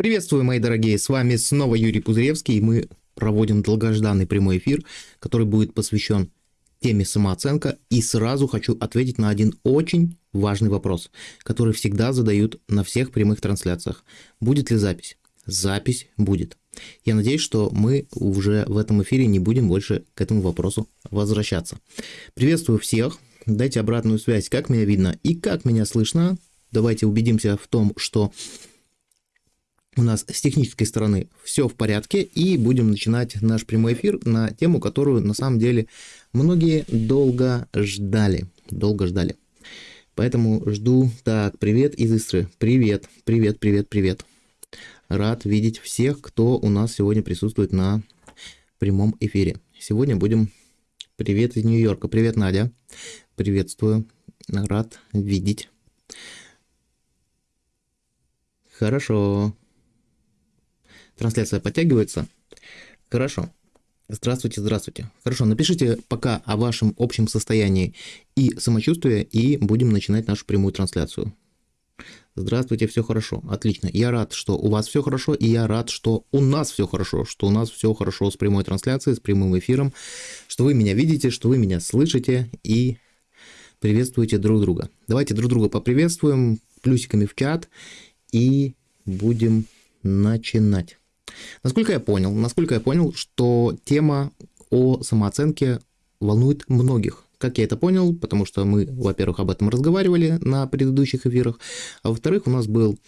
Приветствую, мои дорогие, с вами снова Юрий Пузыревский, и мы проводим долгожданный прямой эфир, который будет посвящен теме самооценка, и сразу хочу ответить на один очень важный вопрос, который всегда задают на всех прямых трансляциях. Будет ли запись? Запись будет. Я надеюсь, что мы уже в этом эфире не будем больше к этому вопросу возвращаться. Приветствую всех, дайте обратную связь, как меня видно и как меня слышно. Давайте убедимся в том, что у нас с технической стороны все в порядке, и будем начинать наш прямой эфир на тему, которую на самом деле многие долго ждали, долго ждали. Поэтому жду. Так, привет из Истры. Привет, привет, привет, привет. Рад видеть всех, кто у нас сегодня присутствует на прямом эфире. Сегодня будем... Привет из Нью-Йорка. Привет, Надя. Приветствую. Рад видеть. Хорошо. Трансляция подтягивается? Хорошо. Здравствуйте, здравствуйте. Хорошо, напишите пока о вашем общем состоянии и самочувствии, и будем начинать нашу прямую трансляцию. Здравствуйте, все хорошо, отлично. Я рад, что у вас все хорошо, и я рад, что у нас все хорошо, что у нас все хорошо с прямой трансляцией, с прямым эфиром, что вы меня видите, что вы меня слышите и приветствуете друг друга. Давайте друг друга поприветствуем плюсиками в чат и будем начинать. Насколько я понял, насколько я понял, что тема о самооценке волнует многих. Как я это понял, потому что мы, во-первых, об этом разговаривали на предыдущих эфирах, а во-вторых, у нас был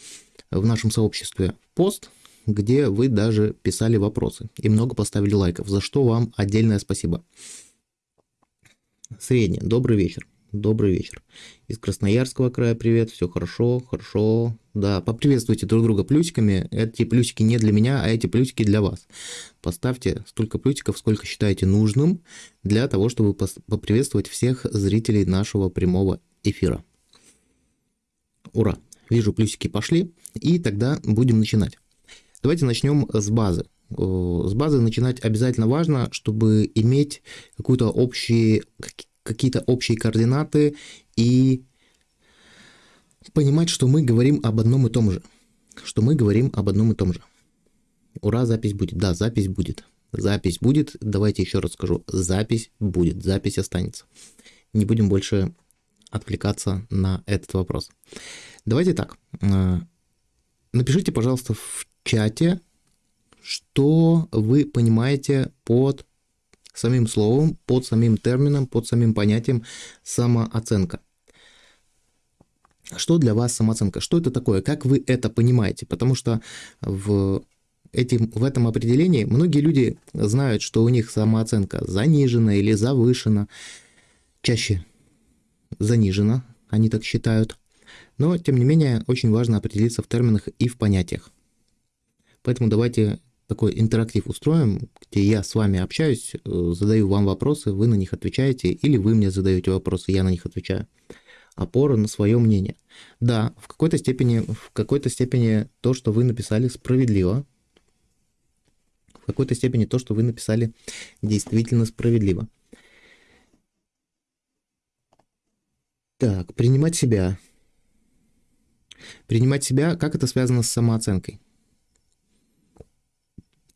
в нашем сообществе пост, где вы даже писали вопросы и много поставили лайков, за что вам отдельное спасибо. Средний. Добрый вечер. Добрый вечер. Из Красноярского края привет, все хорошо, хорошо. Да, поприветствуйте друг друга плюсиками. Эти плюсики не для меня, а эти плюсики для вас. Поставьте столько плюсиков, сколько считаете нужным, для того, чтобы поприветствовать всех зрителей нашего прямого эфира. Ура! Вижу, плюсики пошли, и тогда будем начинать. Давайте начнем с базы. С базы начинать обязательно важно, чтобы иметь какую-то общие, какие-то общие координаты и понимать, что мы говорим об одном и том же. Что мы говорим об одном и том же. Ура, запись будет. Да, запись будет. Запись будет. Давайте еще раз скажу. Запись будет. Запись останется. Не будем больше отвлекаться на этот вопрос. Давайте так. Э, напишите, пожалуйста, в чате, что вы понимаете под самим словом, под самим термином, под самим понятием самооценка. Что для вас самооценка? Что это такое? Как вы это понимаете? Потому что в, этим, в этом определении многие люди знают, что у них самооценка занижена или завышена. Чаще занижена, они так считают. Но, тем не менее, очень важно определиться в терминах и в понятиях. Поэтому давайте такой интерактив устроим, где я с вами общаюсь, э, задаю вам вопросы, вы на них отвечаете, или вы мне задаете вопросы, я на них отвечаю. Опора на свое мнение. Да, в какой-то степени, в какой-то степени то, что вы написали, справедливо. В какой-то степени то, что вы написали, действительно справедливо. Так, принимать себя. Принимать себя, как это связано с самооценкой?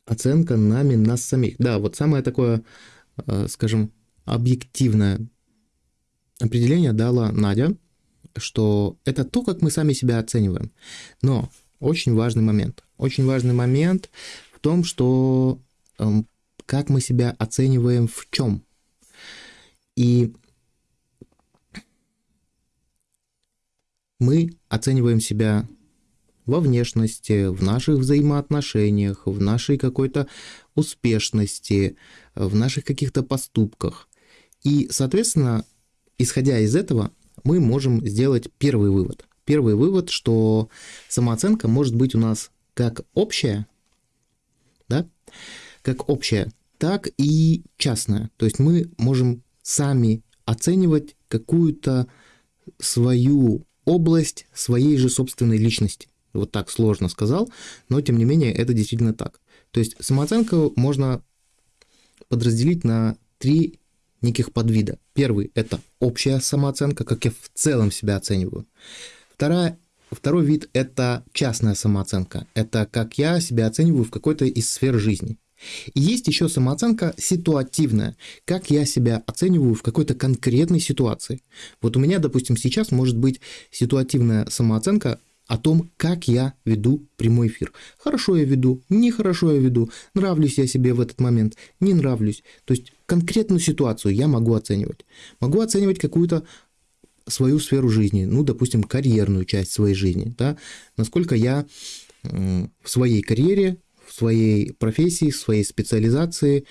Оценка нами нас самих. Да, вот самое такое, э, скажем, объективное определение дала Надя, что это то, как мы сами себя оцениваем. Но очень важный момент. Очень важный момент в том, что эм, как мы себя оцениваем в чем. И мы оцениваем себя во внешности, в наших взаимоотношениях, в нашей какой-то успешности, в наших каких-то поступках. И, соответственно, исходя из этого, мы можем сделать первый вывод. Первый вывод, что самооценка может быть у нас как общая, да, как общая, так и частная. То есть мы можем сами оценивать какую-то свою область своей же собственной личности вот так сложно сказал, но тем не менее это действительно так. То есть самооценку можно подразделить на три неких подвида. Первый – это общая самооценка, как я в целом себя оцениваю. Вторая второй вид – это частная самооценка. Это как я себя оцениваю в какой-то из сфер жизни. И есть еще самооценка ситуативная, как я себя оцениваю в какой-то конкретной ситуации. Вот у меня, допустим, сейчас может быть ситуативная самооценка о том, как я веду прямой эфир. Хорошо я веду, нехорошо я веду, нравлюсь я себе в этот момент, не нравлюсь. То есть конкретную ситуацию я могу оценивать. Могу оценивать какую-то свою сферу жизни, ну, допустим, карьерную часть своей жизни, да, насколько я в своей карьере, в своей профессии, в своей специализации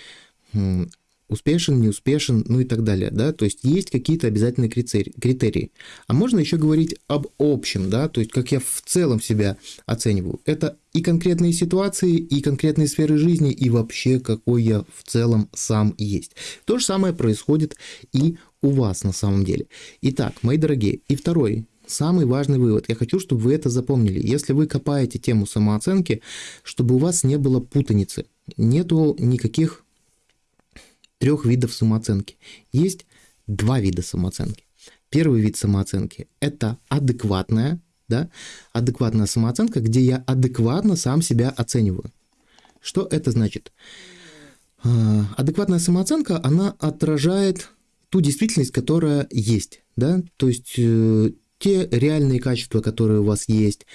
успешен, не успешен, ну и так далее, да, то есть есть какие-то обязательные критерии. А можно еще говорить об общем, да, то есть как я в целом себя оцениваю. Это и конкретные ситуации, и конкретные сферы жизни, и вообще какой я в целом сам есть. То же самое происходит и у вас на самом деле. Итак, мои дорогие, и второй Самый важный вывод. Я хочу, чтобы вы это запомнили. Если вы копаете тему самооценки, чтобы у вас не было путаницы. Нету никаких трех видов самооценки. Есть два вида самооценки. Первый вид самооценки – это адекватная, да, адекватная самооценка, где я адекватно сам себя оцениваю. Что это значит? А, адекватная самооценка, она отражает ту действительность, которая есть, да, то есть э, те реальные качества, которые у вас есть,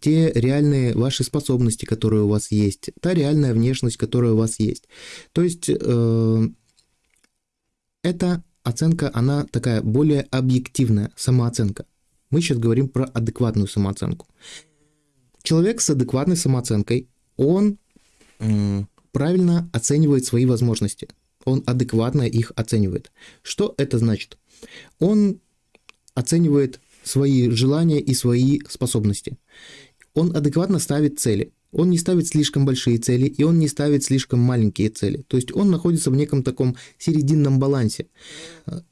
те реальные ваши способности, которые у вас есть, та реальная внешность, которая у вас есть. То есть э, эта оценка, она такая более объективная, самооценка. Мы сейчас говорим про адекватную самооценку. Человек с адекватной самооценкой, он правильно оценивает свои возможности. Он адекватно их оценивает. Что это значит? Он оценивает свои желания и свои способности. Он адекватно ставит цели. Он не ставит слишком большие цели, и он не ставит слишком маленькие цели. То есть он находится в неком таком серединном балансе.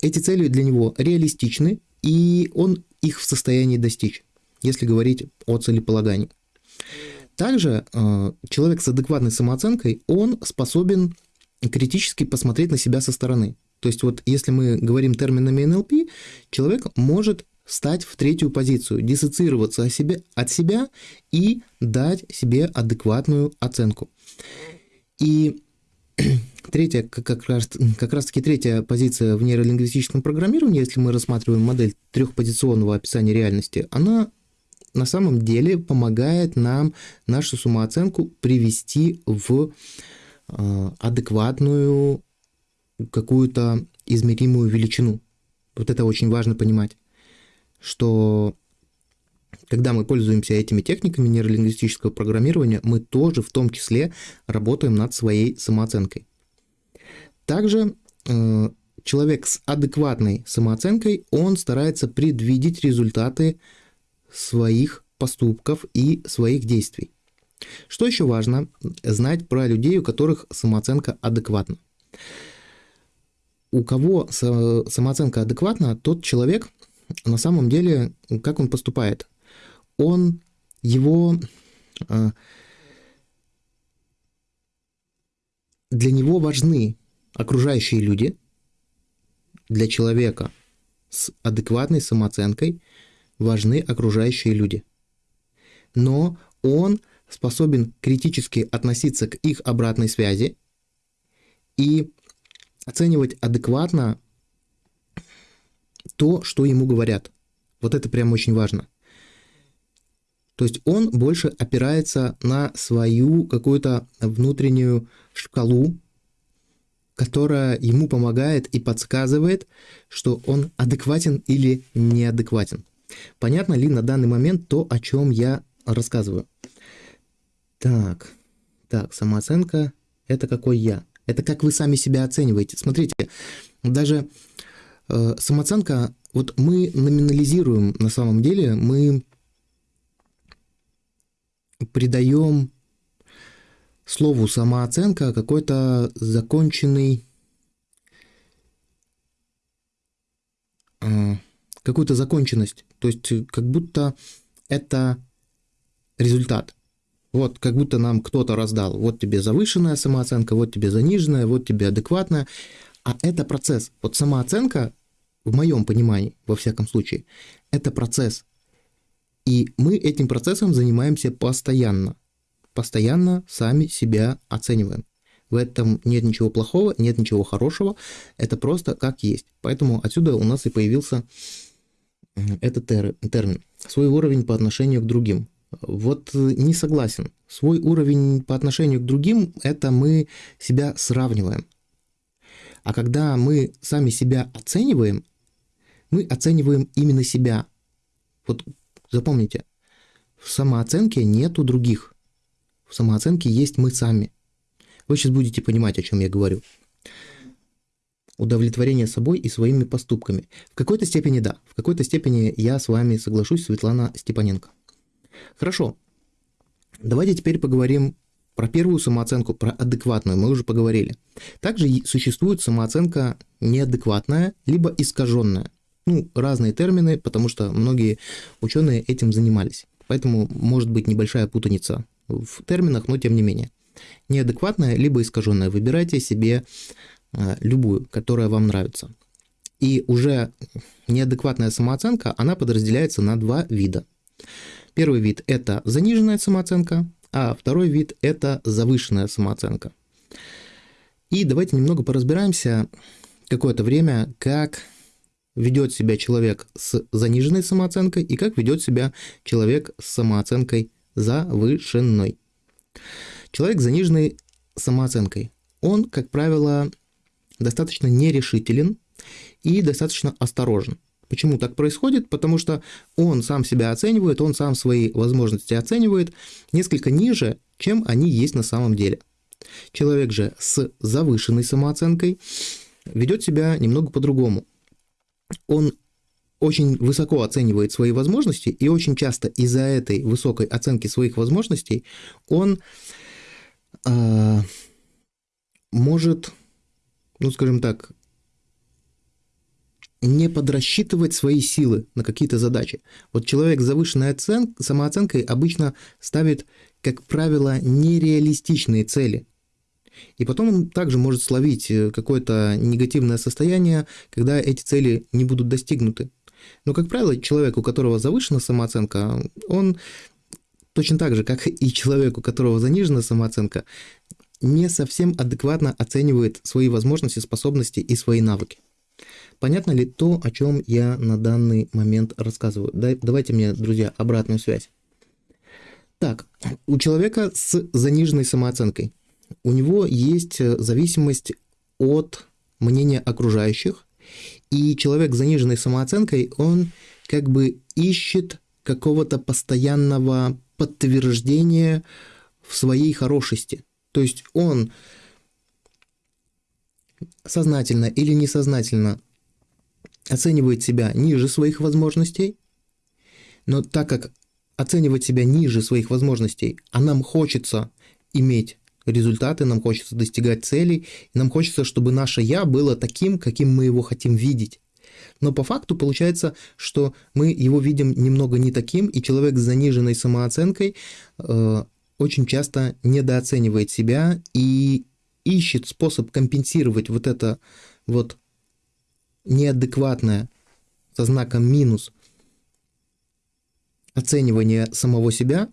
Эти цели для него реалистичны, и он их в состоянии достичь, если говорить о целеполагании. Также э, человек с адекватной самооценкой, он способен критически посмотреть на себя со стороны. То есть вот если мы говорим терминами НЛП, человек может стать в третью позицию, диссоциироваться от себя, от себя и дать себе адекватную оценку. И третья, как раз, как раз таки третья позиция в нейролингвистическом программировании, если мы рассматриваем модель трехпозиционного описания реальности, она на самом деле помогает нам нашу самооценку привести в э, адекватную какую-то измеримую величину. Вот это очень важно понимать что когда мы пользуемся этими техниками нейролингвистического программирования, мы тоже в том числе работаем над своей самооценкой. Также э, человек с адекватной самооценкой, он старается предвидеть результаты своих поступков и своих действий. Что еще важно? Знать про людей, у которых самооценка адекватна. У кого самооценка адекватна, тот человек – на самом деле, как он поступает? Он его... А, для него важны окружающие люди, для человека с адекватной самооценкой важны окружающие люди. Но он способен критически относиться к их обратной связи и оценивать адекватно то, что ему говорят. Вот это прям очень важно. То есть он больше опирается на свою какую-то внутреннюю шкалу, которая ему помогает и подсказывает, что он адекватен или неадекватен. Понятно ли на данный момент то, о чем я рассказываю? Так, так, самооценка – это какой я. Это как вы сами себя оцениваете. Смотрите, даже самооценка, вот мы номинализируем на самом деле, мы придаем слову самооценка какой-то законченный э, какую-то законченность. То есть как будто это результат. Вот как будто нам кто-то раздал. Вот тебе завышенная самооценка, вот тебе заниженная, вот тебе адекватная. А это процесс. Вот самооценка, в моем понимании, во всяком случае, это процесс. И мы этим процессом занимаемся постоянно. Постоянно сами себя оцениваем. В этом нет ничего плохого, нет ничего хорошего. Это просто как есть. Поэтому отсюда у нас и появился этот термин. Свой уровень по отношению к другим. Вот э, не согласен. Свой уровень по отношению к другим – это мы себя сравниваем. А когда мы сами себя оцениваем, мы оцениваем именно себя. Вот запомните, в самооценке нету других. В самооценке есть мы сами. Вы сейчас будете понимать, о чем я говорю. Удовлетворение собой и своими поступками. В какой-то степени да, в какой-то степени я с вами соглашусь, Светлана Степаненко. Хорошо. Давайте теперь поговорим про первую самооценку, про адекватную, мы уже поговорили. Также существует самооценка неадекватная, либо искаженная. Ну, разные термины, потому что многие ученые этим занимались. Поэтому может быть небольшая путаница в терминах, но тем не менее. Неадекватная, либо искаженная. Выбирайте себе э, любую, которая вам нравится. И уже неадекватная самооценка, она подразделяется на два вида. Первый вид – это заниженная самооценка, а второй вид – это завышенная самооценка. И давайте немного поразбираемся какое-то время, как ведет себя человек с заниженной самооценкой и как ведет себя человек с самооценкой завышенной. Человек с заниженной самооценкой, он, как правило, достаточно нерешителен и достаточно осторожен. Почему так происходит? Потому что он сам себя оценивает, он сам свои возможности оценивает несколько ниже, чем они есть на самом деле. Человек же с завышенной самооценкой ведет себя немного по-другому. Он очень высоко оценивает свои возможности, и очень часто из-за этой высокой оценки своих возможностей он э, может, ну скажем так, не подрасчитывать свои силы на какие-то задачи. Вот человек с завышенной оцен... самооценкой обычно ставит, как правило, нереалистичные цели. И потом он также может словить э, какое-то негативное состояние, когда эти цели не будут достигнуты. Но, как правило, человек, у которого завышена самооценка, он точно так же, как и человек, у которого занижена самооценка, не совсем адекватно оценивает свои возможности, способности и свои навыки. Понятно ли то, о чем я на данный момент рассказываю? Давайте мне, друзья, обратную связь. Так, у человека с заниженной самооценкой. У него есть э, зависимость от мнения окружающих, и человек с заниженной самооценкой, он как бы ищет какого-то постоянного подтверждения в своей хорошести. То есть он сознательно или несознательно оценивает себя ниже своих возможностей, но так как оценивать себя ниже своих возможностей, а нам хочется иметь результаты, нам хочется достигать целей, нам хочется, чтобы наше «я» было таким, каким мы его хотим видеть. Но по факту получается, что мы его видим немного не таким, и человек с заниженной самооценкой э, очень часто недооценивает себя и ищет способ компенсировать вот это вот неадекватное со знаком минус оценивание самого себя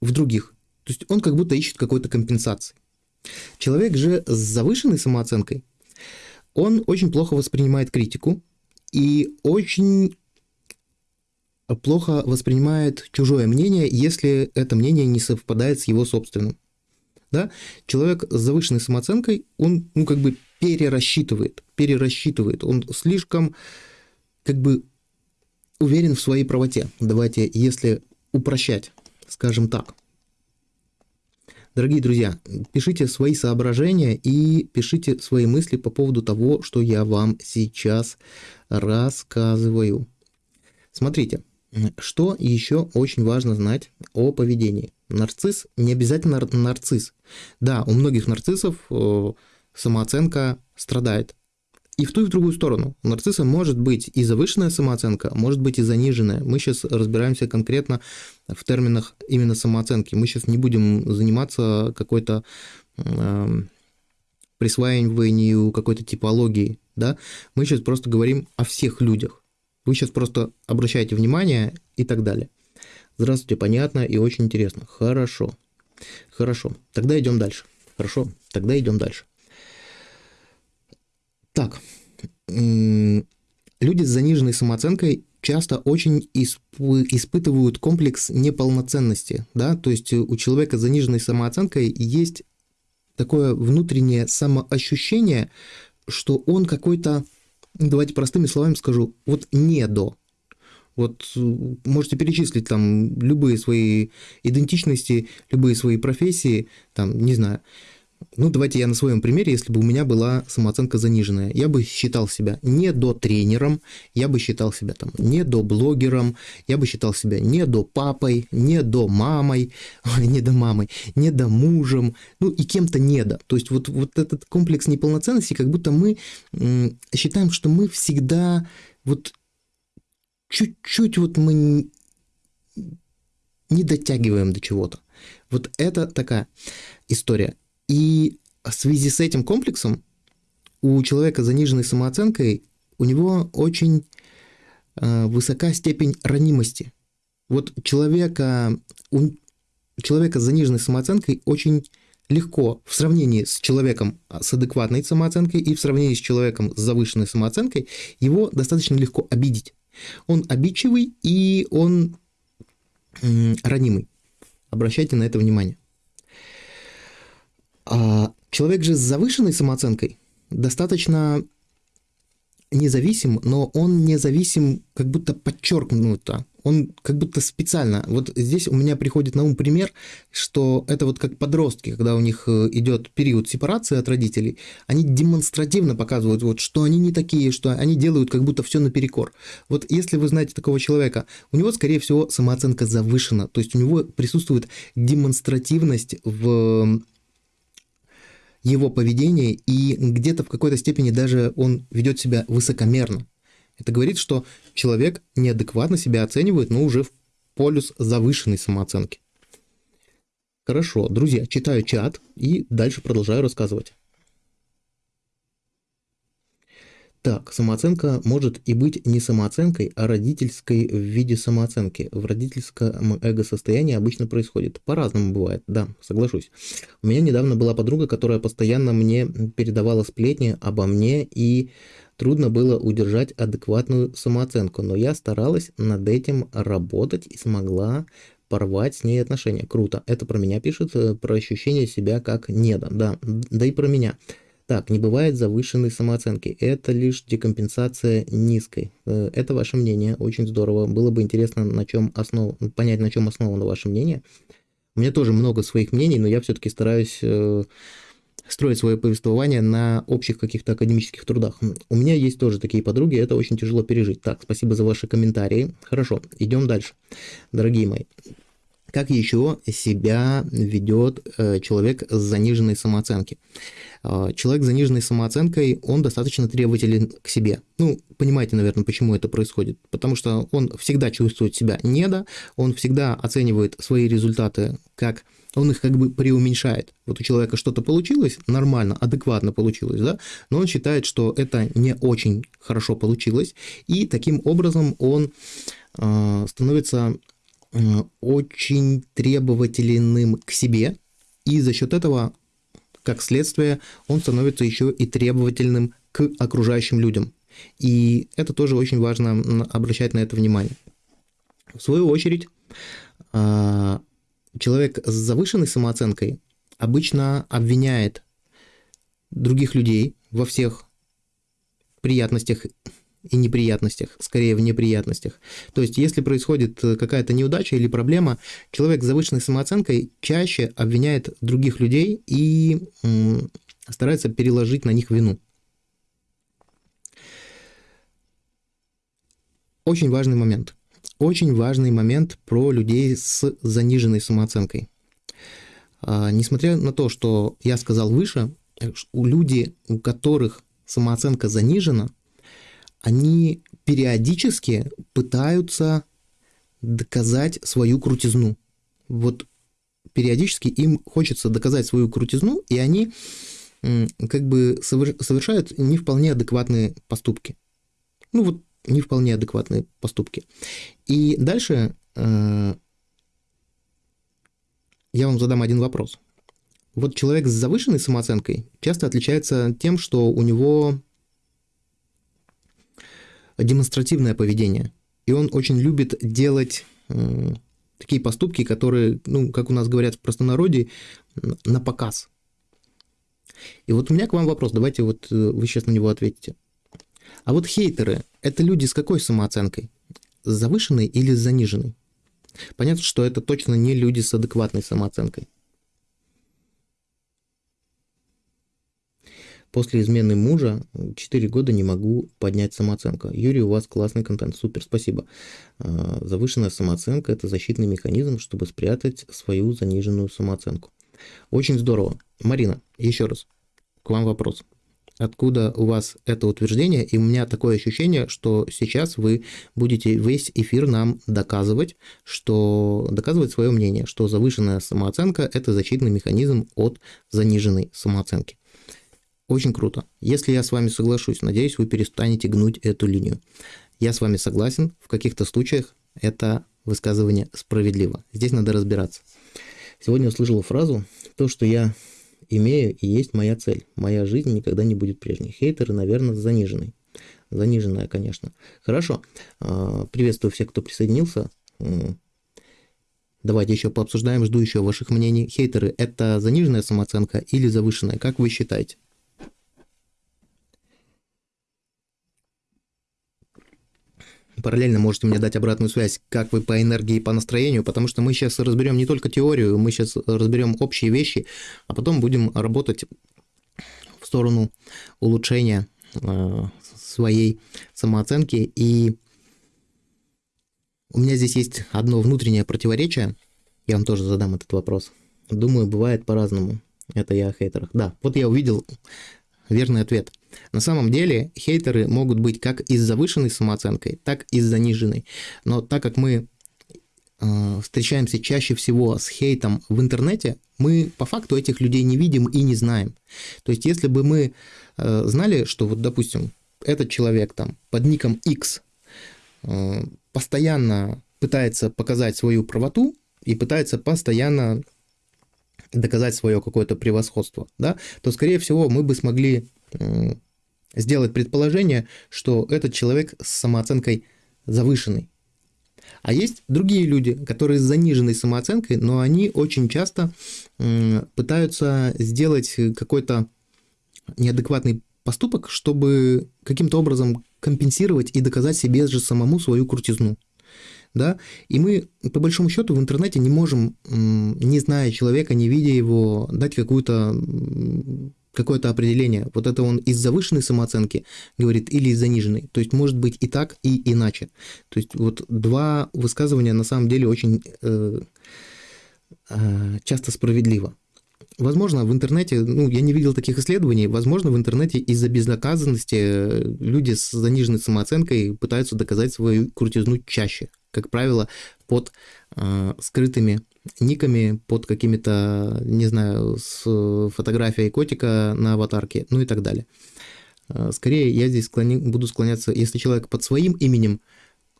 в других. То есть он как будто ищет какой-то компенсации. Человек же с завышенной самооценкой, он очень плохо воспринимает критику и очень плохо воспринимает чужое мнение, если это мнение не совпадает с его собственным. Да? Человек с завышенной самооценкой, он ну, как бы перерасчитывает, перерасчитывает. Он слишком как бы уверен в своей правоте. Давайте, если упрощать, скажем так. Дорогие друзья, пишите свои соображения и пишите свои мысли по поводу того, что я вам сейчас рассказываю. Смотрите, что еще очень важно знать о поведении. Нарцисс не обязательно нарцисс. Да, у многих нарциссов э, самооценка страдает. И в ту и в другую сторону. У нарцисса может быть и завышенная самооценка, может быть и заниженная. Мы сейчас разбираемся конкретно в терминах именно самооценки. Мы сейчас не будем заниматься какой-то э, присваиванию какой-то типологии. Да? Мы сейчас просто говорим о всех людях. Вы сейчас просто обращаете внимание и так далее. Здравствуйте, понятно и очень интересно. Хорошо. Хорошо. Тогда идем дальше. Хорошо. Тогда идем дальше. Так. Люди с заниженной самооценкой часто очень испытывают комплекс неполноценности, да, то есть у человека с заниженной самооценкой есть такое внутреннее самоощущение, что он какой-то, давайте простыми словами скажу, вот не до. Вот можете перечислить там любые свои идентичности, любые свои профессии, там, не знаю, ну, давайте я на своем примере, если бы у меня была самооценка заниженная, я бы считал себя не до тренером, я бы считал себя там не до блогером, я бы считал себя не до папой, не до мамой, не до мамой, не до мужем, ну и кем-то не до. То есть вот, вот этот комплекс неполноценности, как будто мы считаем, что мы всегда вот чуть-чуть вот мы не дотягиваем до чего-то. Вот это такая история. И в связи с этим комплексом у человека с заниженной самооценкой у него очень э, высока степень ранимости. Вот человека, у человека с заниженной самооценкой очень легко в сравнении с человеком с адекватной самооценкой и в сравнении с человеком с завышенной самооценкой, его достаточно легко обидеть. Он обидчивый и он ранимый. Обращайте на это внимание. А человек же с завышенной самооценкой достаточно независим, но он независим как будто подчеркнуто. Он как будто специально. Вот здесь у меня приходит на ум пример, что это вот как подростки, когда у них э, идет период сепарации от родителей, они демонстративно показывают, вот, что они не такие, что они делают как будто все наперекор. Вот если вы знаете такого человека, у него, скорее всего, самооценка завышена, то есть у него присутствует демонстративность в его поведение, и где-то в какой-то степени даже он ведет себя высокомерно. Это говорит, что человек неадекватно себя оценивает, но уже в полюс завышенной самооценки. Хорошо, друзья, читаю чат и дальше продолжаю рассказывать. Так, самооценка может и быть не самооценкой, а родительской в виде самооценки. В родительском эго-состоянии обычно происходит. По-разному бывает, да, соглашусь. У меня недавно была подруга, которая постоянно мне передавала сплетни обо мне, и трудно было удержать адекватную самооценку, но я старалась над этим работать и смогла порвать с ней отношения. Круто. Это про меня пишет, э, про ощущение себя как неда. Да, да и про меня. Так, не бывает завышенной самооценки. Это лишь декомпенсация низкой. Э, это ваше мнение. Очень здорово. Было бы интересно на чем основ... понять, на чем основано ваше мнение. У меня тоже много своих мнений, но я все-таки стараюсь э, строить свое повествование на общих каких-то академических трудах. У меня есть тоже такие подруги, это очень тяжело пережить. Так, спасибо за ваши комментарии. Хорошо, идем дальше. Дорогие мои, как еще себя ведет э, человек с заниженной самооценки? Э, человек с заниженной самооценкой, он достаточно требователен к себе. Ну, понимаете, наверное, почему это происходит. Потому что он всегда чувствует себя недо, он всегда оценивает свои результаты как он их как бы преуменьшает. Вот у человека что-то получилось, нормально, адекватно получилось, да, но он считает, что это не очень хорошо получилось, и таким образом он э, становится Э, очень требовательным к себе, и за счет этого, как следствие, он становится еще и требовательным к окружающим людям. И это тоже очень важно обращать на это внимание. В свою очередь, э, человек с завышенной самооценкой обычно обвиняет других людей во всех приятностях и неприятностях, скорее в неприятностях. То есть, если происходит э, какая-то неудача или проблема, человек с завышенной самооценкой чаще обвиняет других людей и старается переложить на них вину. Очень важный момент. Очень важный момент про людей с заниженной самооценкой. А, несмотря на то, что я сказал выше, э, у людей, у которых самооценка занижена, они периодически пытаются доказать свою крутизну. Вот периодически им хочется доказать свою крутизну, и они как бы совершают не вполне адекватные поступки. Ну вот не вполне адекватные поступки. И дальше э, я вам задам один вопрос. Вот человек с завышенной самооценкой часто отличается тем, что у него демонстративное поведение. И он очень любит делать э, такие поступки, которые, ну, как у нас говорят в простонародье, на показ. И вот у меня к вам вопрос, давайте вот э, вы сейчас на него ответите. А вот хейтеры – это люди с какой самооценкой? С завышенной или с заниженной? Понятно, что это точно не люди с адекватной самооценкой. После измены мужа 4 года не могу поднять самооценку. Юрий, у вас классный контент, супер, спасибо. А, завышенная самооценка – это защитный механизм, чтобы спрятать свою заниженную самооценку. Очень здорово. Марина, еще раз, к вам вопрос. Откуда у вас это утверждение? И у меня такое ощущение, что сейчас вы будете весь эфир нам доказывать, что доказывать свое мнение, что завышенная самооценка – это защитный механизм от заниженной самооценки. Очень круто. Если я с вами соглашусь, надеюсь, вы перестанете гнуть эту линию. Я с вами согласен, в каких-то случаях это высказывание справедливо. Здесь надо разбираться. Сегодня услышал фразу «То, что я имею и есть моя цель. Моя жизнь никогда не будет прежней». Хейтеры, наверное, заниженный. Заниженная, конечно. Хорошо. А, приветствую всех, кто присоединился. Давайте еще пообсуждаем, жду еще ваших мнений. Хейтеры – это заниженная самооценка или завышенная? Как вы считаете? Параллельно можете мне дать обратную связь, как вы по энергии и по настроению, потому что мы сейчас разберем не только теорию, мы сейчас разберем общие вещи, а потом будем работать в сторону улучшения э, своей самооценки. И у меня здесь есть одно внутреннее противоречие, я вам тоже задам этот вопрос. Думаю, бывает по-разному. Это я о хейтерах. Да, вот я увидел верный ответ – на самом деле хейтеры могут быть как и с завышенной самооценкой, так и с заниженной. Но так как мы э, встречаемся чаще всего с хейтом в интернете, мы по факту этих людей не видим и не знаем. То есть если бы мы э, знали, что вот, допустим, этот человек там под ником X э, постоянно пытается показать свою правоту и пытается постоянно доказать свое какое-то превосходство, да, то, скорее всего, мы бы смогли сделать предположение, что этот человек с самооценкой завышенной. А есть другие люди, которые с заниженной самооценкой, но они очень часто пытаются сделать какой-то неадекватный поступок, чтобы каким-то образом компенсировать и доказать себе же самому свою крутизну. Да? И мы, по большому счету, в интернете не можем, не зная человека, не видя его, дать какую-то какое-то определение. Вот это он из завышенной самооценки говорит или из заниженной. То есть может быть и так, и иначе. То есть вот два высказывания на самом деле очень э, э, часто справедливо. Возможно, в интернете, ну, я не видел таких исследований, возможно, в интернете из-за безнаказанности э, люди с заниженной самооценкой пытаются доказать свою крутизну чаще, как правило, под э, скрытыми никами, под какими-то, не знаю, с фотографией котика на аватарке, ну и так далее. Э, скорее, я здесь склони, буду склоняться, если человек под своим именем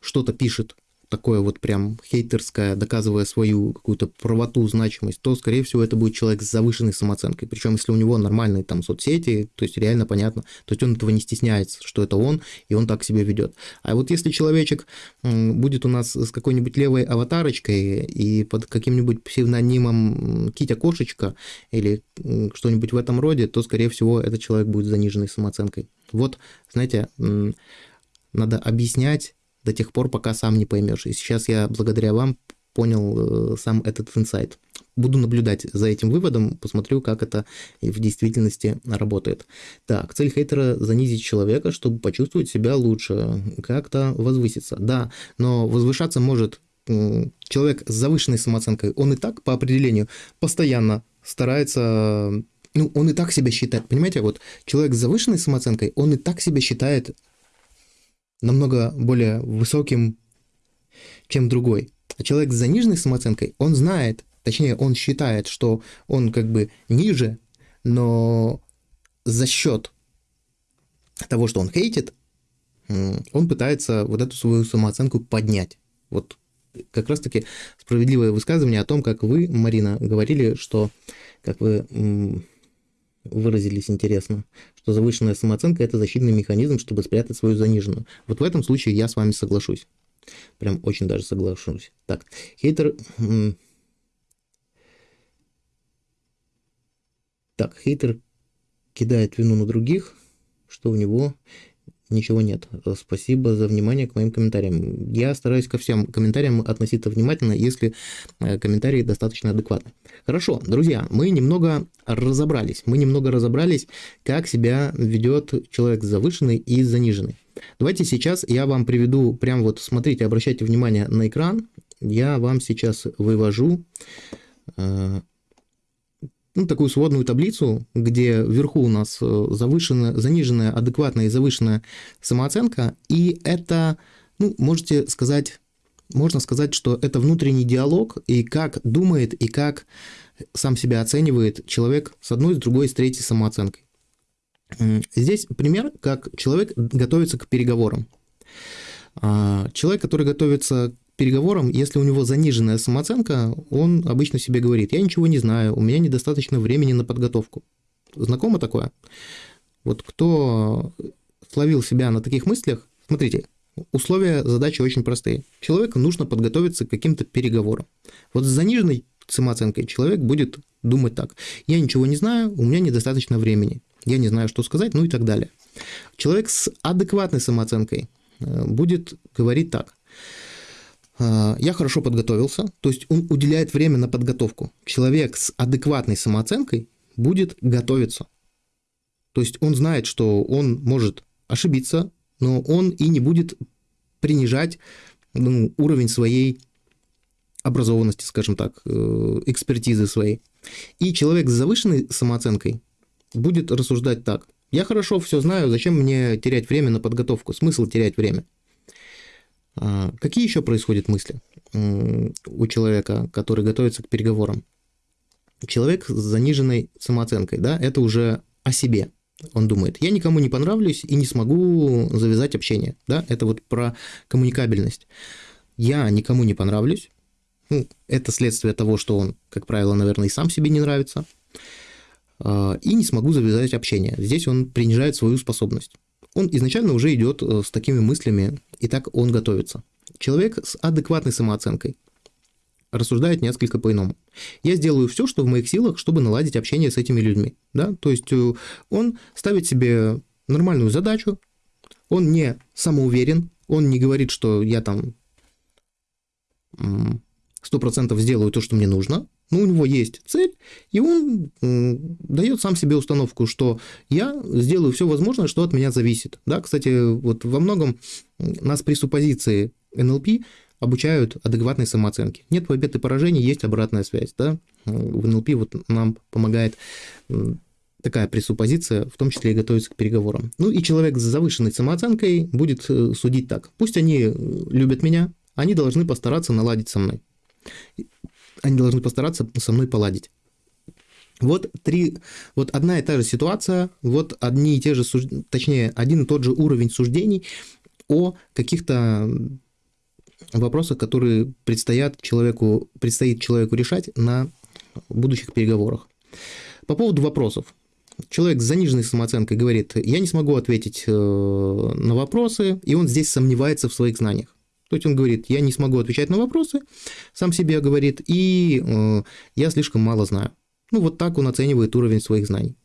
что-то пишет, такое вот прям хейтерское, доказывая свою какую-то правоту, значимость, то, скорее всего, это будет человек с завышенной самооценкой. Причем, если у него нормальные там соцсети, то есть реально понятно, то есть он этого не стесняется, что это он, и он так себя ведет. А вот если человечек будет у нас с какой-нибудь левой аватарочкой и под каким-нибудь псевдонимом Китя-кошечка или что-нибудь в этом роде, то, скорее всего, этот человек будет с заниженной самооценкой. Вот, знаете, надо объяснять до тех пор, пока сам не поймешь. И сейчас я благодаря вам понял э, сам этот инсайт. Буду наблюдать за этим выводом, посмотрю, как это в действительности работает. Так, цель хейтера – занизить человека, чтобы почувствовать себя лучше, как-то возвыситься. Да, но возвышаться может человек с завышенной самооценкой. Он и так, по определению, постоянно старается ну, он и так себя считает, понимаете, вот человек с завышенной самооценкой, он и так себя считает намного более высоким, чем другой. А человек с заниженной самооценкой, он знает, точнее, он считает, что он как бы ниже, но за счет того, что он хейтит, он пытается вот эту свою самооценку поднять. Вот как раз-таки справедливое высказывание о том, как вы, Марина, говорили, что, как вы выразились интересно, что завышенная самооценка – это защитный механизм, чтобы спрятать свою заниженную. Вот в этом случае я с вами соглашусь. Прям очень даже соглашусь. Так, хейтер... Так, хейтер кидает вину на других, что у него ничего нет. Спасибо за внимание к моим комментариям. Я стараюсь ко всем комментариям относиться внимательно, если э, комментарии достаточно адекватны. Хорошо, друзья, мы немного разобрались. Мы немного разобрались, как себя ведет человек завышенный и заниженный. Давайте сейчас я вам приведу, прям вот смотрите, обращайте внимание на экран. Я вам сейчас вывожу э, ну, такую сводную таблицу, где вверху у нас э, завышенная, заниженная, адекватная и завышенная самооценка, и это, ну, можете сказать, можно сказать, что это внутренний диалог, и как думает, и как сам себя оценивает человек с одной, с другой, с третьей самооценкой. Здесь пример, как человек готовится к переговорам. А, человек, который готовится переговорам, если у него заниженная самооценка, он обычно себе говорит, я ничего не знаю, у меня недостаточно времени на подготовку. Знакомо такое? Вот кто словил себя на таких мыслях, смотрите, условия задачи очень простые. Человеку нужно подготовиться к каким-то переговорам. Вот с заниженной самооценкой человек будет думать так. Я ничего не знаю, у меня недостаточно времени. Я не знаю, что сказать, ну и так далее. Человек с адекватной самооценкой э, будет говорить так. А, я хорошо подготовился, то есть он уделяет время на подготовку. Человек с адекватной самооценкой будет готовиться. То есть он знает, что он может ошибиться, но он и не будет принижать ну, уровень своей образованности, скажем так, э, экспертизы своей. И человек с завышенной самооценкой будет рассуждать так. Я хорошо все знаю, зачем мне терять время на подготовку? Смысл терять время? А, какие еще происходят мысли у человека, который готовится к переговорам? Человек с заниженной самооценкой, да, это уже о себе. Он думает, я никому не понравлюсь и не смогу завязать общение, да, это вот про коммуникабельность. Я никому не понравлюсь, ну, это следствие того, что он, как правило, наверное, и сам себе не нравится, а, и не смогу завязать общение. Здесь он принижает свою способность он изначально уже идет э, с такими мыслями, и так он готовится. Человек с адекватной самооценкой рассуждает несколько по-иному. Я сделаю все, что в моих силах, чтобы наладить общение с этими людьми. Да? То есть э, он ставит себе нормальную задачу, он не самоуверен, он не говорит, что я там 100% сделаю то, что мне нужно, но у него есть цель, и он дает сам себе установку, что я сделаю все возможное, что от меня зависит. Да, кстати, вот во многом нас пресуппозиции НЛП обучают адекватной самооценке. Нет побед и поражений, есть обратная связь. Да? В НЛП вот нам помогает такая пресуппозиция, в том числе и готовиться к переговорам. Ну и человек с завышенной самооценкой будет э, судить так. Пусть они любят меня, они должны постараться наладить со мной они должны постараться со мной поладить. Вот три, вот одна и та же ситуация, вот одни и те же, точнее, один и тот же уровень суждений о каких-то вопросах, которые предстоят человеку, предстоит человеку решать на будущих переговорах. По поводу вопросов. Человек с заниженной самооценкой говорит, я не смогу ответить э, на вопросы, и он здесь сомневается в своих знаниях. То есть он говорит, я не смогу отвечать на вопросы, сам себе говорит, и э, я слишком мало знаю. Ну вот так он оценивает уровень своих знаний.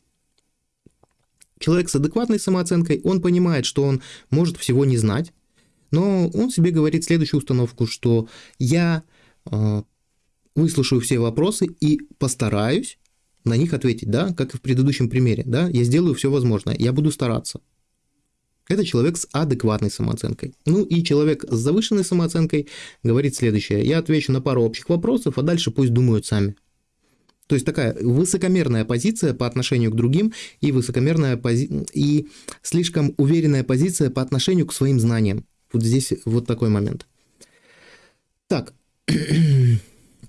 Человек с адекватной самооценкой, он понимает, что он может всего не знать, но он себе говорит следующую установку, что я э, выслушаю все вопросы и постараюсь на них ответить, да, как и в предыдущем примере, да, я сделаю все возможное, я буду стараться. Это человек с адекватной самооценкой. Ну и человек с завышенной самооценкой говорит следующее. Я отвечу на пару общих вопросов, а дальше пусть думают сами. То есть такая высокомерная позиция по отношению к другим и высокомерная пози... и слишком уверенная позиция по отношению к своим знаниям. Вот здесь вот такой момент. Так,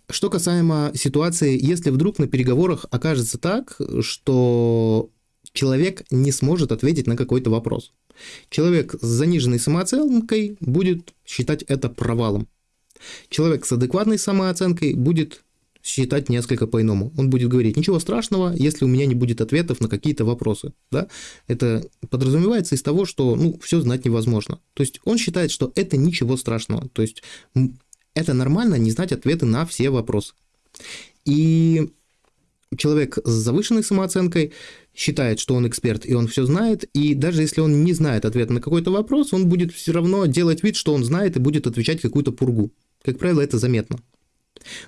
что касаемо ситуации, если вдруг на переговорах окажется так, что человек не сможет ответить на какой-то вопрос. Человек с заниженной самооценкой будет считать это провалом. Человек с адекватной самооценкой будет считать несколько по-иному. Он будет говорить, ничего страшного, если у меня не будет ответов на какие-то вопросы. Да? Это подразумевается из того, что ну, все знать невозможно. То есть он считает, что это ничего страшного. То есть это нормально не знать ответы на все вопросы. И человек с завышенной самооценкой считает, что он эксперт и он все знает, и даже если он не знает ответа на какой-то вопрос, он будет все равно делать вид, что он знает и будет отвечать какую-то пургу. Как правило, это заметно.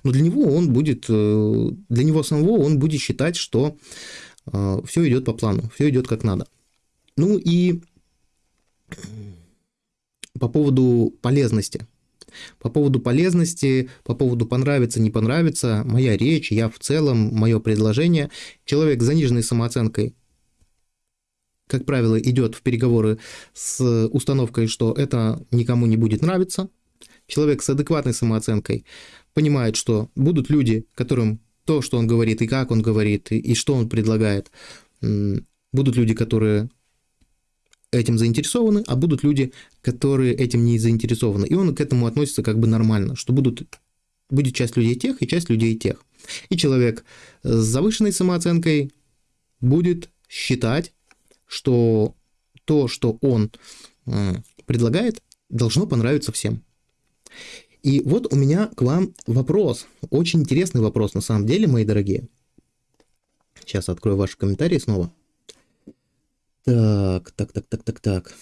Но для него он будет, э, для него самого он будет считать, что э, все идет по плану, все идет как надо. Ну и по поводу полезности. По поводу полезности, по поводу понравится, не понравится, моя речь, я в целом, мое предложение. Человек с заниженной самооценкой, как правило, идет в переговоры с установкой, что это никому не будет нравиться. Человек с адекватной самооценкой понимает, что будут люди, которым то, что он говорит, и как он говорит, и, что он предлагает, будут люди, которые этим заинтересованы, а будут люди, которые этим не заинтересованы. И он к этому относится как бы нормально, что будут, будет часть людей тех и часть людей тех. И человек с завышенной самооценкой будет считать, что то, что он предлагает, должно понравиться всем. И вот у меня к вам вопрос, очень интересный вопрос на самом деле, мои дорогие. Сейчас открою ваши комментарии снова. Так, так, так, так, так, так.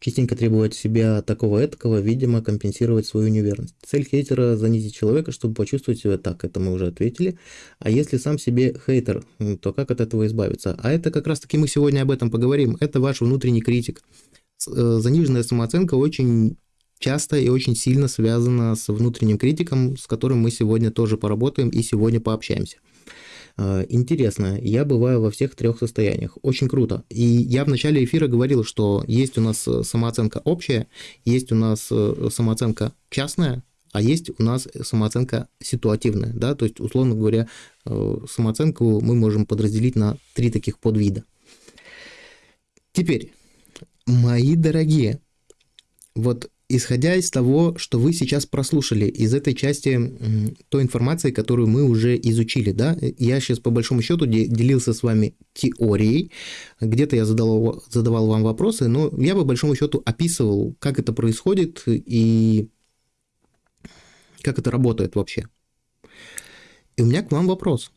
Частенько требовать себя такого этакого, видимо, компенсировать свою неверность. Цель хейтера – занизить человека, чтобы почувствовать себя так, это мы уже ответили. А если сам себе хейтер, то как от этого избавиться? А это как раз-таки мы сегодня об этом поговорим. Это ваш внутренний критик. Э, заниженная самооценка очень часто и очень сильно связана с внутренним критиком, с которым мы сегодня тоже поработаем и сегодня пообщаемся. А, интересно, я бываю во всех трех состояниях. Очень круто. И я в начале эфира говорил, что есть у нас э, самооценка общая, есть у нас э, самооценка частная, а есть у нас самооценка ситуативная. Да? То есть, условно говоря, э, самооценку мы можем подразделить на три таких подвида. Теперь, мои дорогие, вот исходя из того, что вы сейчас прослушали, из этой части той информации, которую мы уже изучили, да, я сейчас по большому счету делился с вами теорией, где-то я задавал, задавал вам вопросы, но я по большому счету описывал, как это происходит и как это работает вообще. И у меня к вам вопрос.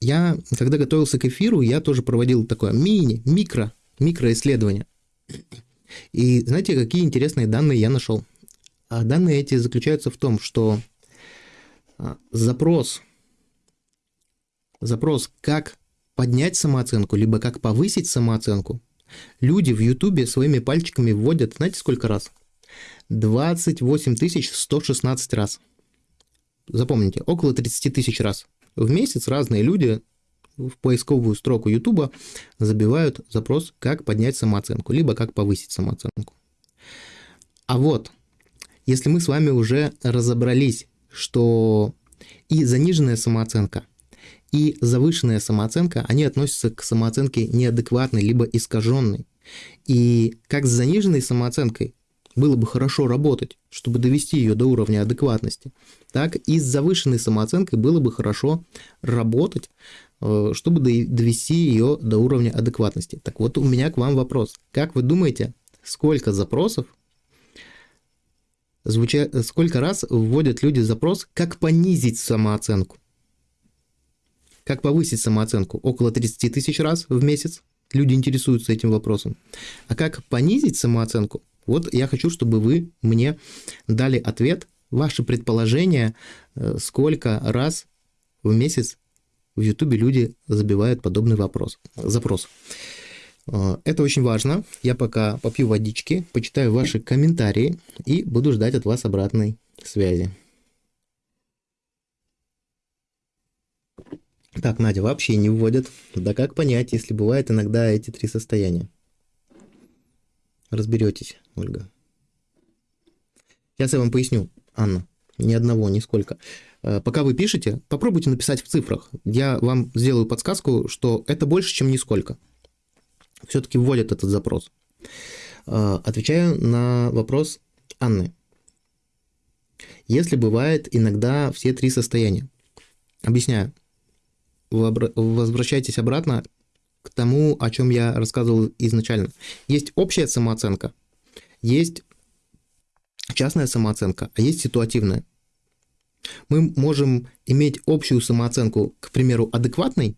Я, когда готовился к эфиру, я тоже проводил такое мини, микро, микроисследование. И знаете, какие интересные данные я нашел? А данные эти заключаются в том, что а, запрос, запрос, как поднять самооценку, либо как повысить самооценку, люди в Ютубе своими пальчиками вводят, знаете, сколько раз? 28 116 раз. Запомните, около 30 тысяч раз. В месяц разные люди в поисковую строку YouTube забивают запрос «Как поднять самооценку», либо «Как повысить самооценку». А вот, если мы с вами уже разобрались, что и заниженная самооценка, и завышенная самооценка, они относятся к самооценке неадекватной, либо искаженной. И как с заниженной самооценкой было бы хорошо работать, чтобы довести ее до уровня адекватности, так и с завышенной самооценкой было бы хорошо работать, чтобы довести ее до уровня адекватности. Так вот, у меня к вам вопрос. Как вы думаете, сколько запросов, звуча... сколько раз вводят люди запрос, как понизить самооценку? Как повысить самооценку? Около 30 тысяч раз в месяц люди интересуются этим вопросом. А как понизить самооценку? Вот я хочу, чтобы вы мне дали ответ, ваше предположение, э, сколько раз в месяц в Ютубе люди забивают подобный вопрос, запрос. А, это очень важно. Я пока попью водички, почитаю ваши комментарии и буду ждать от вас обратной связи. Так, Надя вообще не вводят. Да как понять, если бывает иногда эти три состояния? Разберетесь, Ольга. Сейчас я вам поясню, Анна. Ни одного, нисколько. Э, пока вы пишете, попробуйте написать в цифрах. Я вам сделаю подсказку, что это больше, чем нисколько. Все-таки вводят этот запрос. Э, отвечаю на вопрос Анны. Если бывает иногда все три состояния. Объясняю. Возвращайтесь обратно к тому, о чем я рассказывал изначально. Есть общая самооценка, есть частная самооценка, а есть ситуативная. Мы можем иметь общую самооценку, к примеру, адекватной.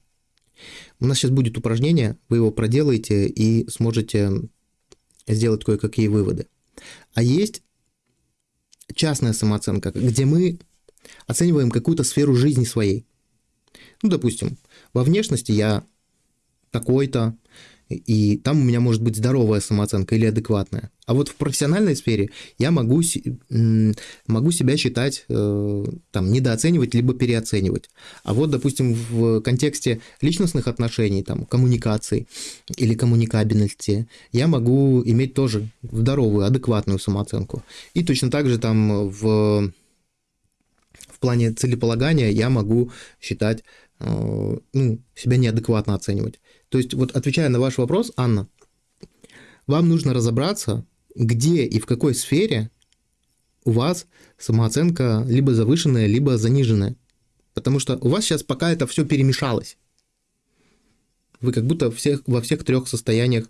У нас сейчас будет упражнение, вы его проделаете и сможете сделать кое-какие выводы. А есть частная самооценка, где мы оцениваем какую-то сферу жизни своей. Ну, допустим, во внешности я такой-то, и там у меня может быть здоровая самооценка или адекватная. А вот в профессиональной сфере я могу, могу себя считать, э, там, недооценивать, либо переоценивать. А вот, допустим, в контексте личностных отношений, там, коммуникации или коммуникабельности, я могу иметь тоже здоровую, адекватную самооценку. И точно так же там в, в плане целеполагания я могу считать, э, ну, себя неадекватно оценивать. То есть, вот отвечая на ваш вопрос, Анна, вам нужно разобраться, где и в какой сфере у вас самооценка либо завышенная, либо заниженная. Потому что у вас сейчас пока это все перемешалось. Вы как будто всех, во всех трех состояниях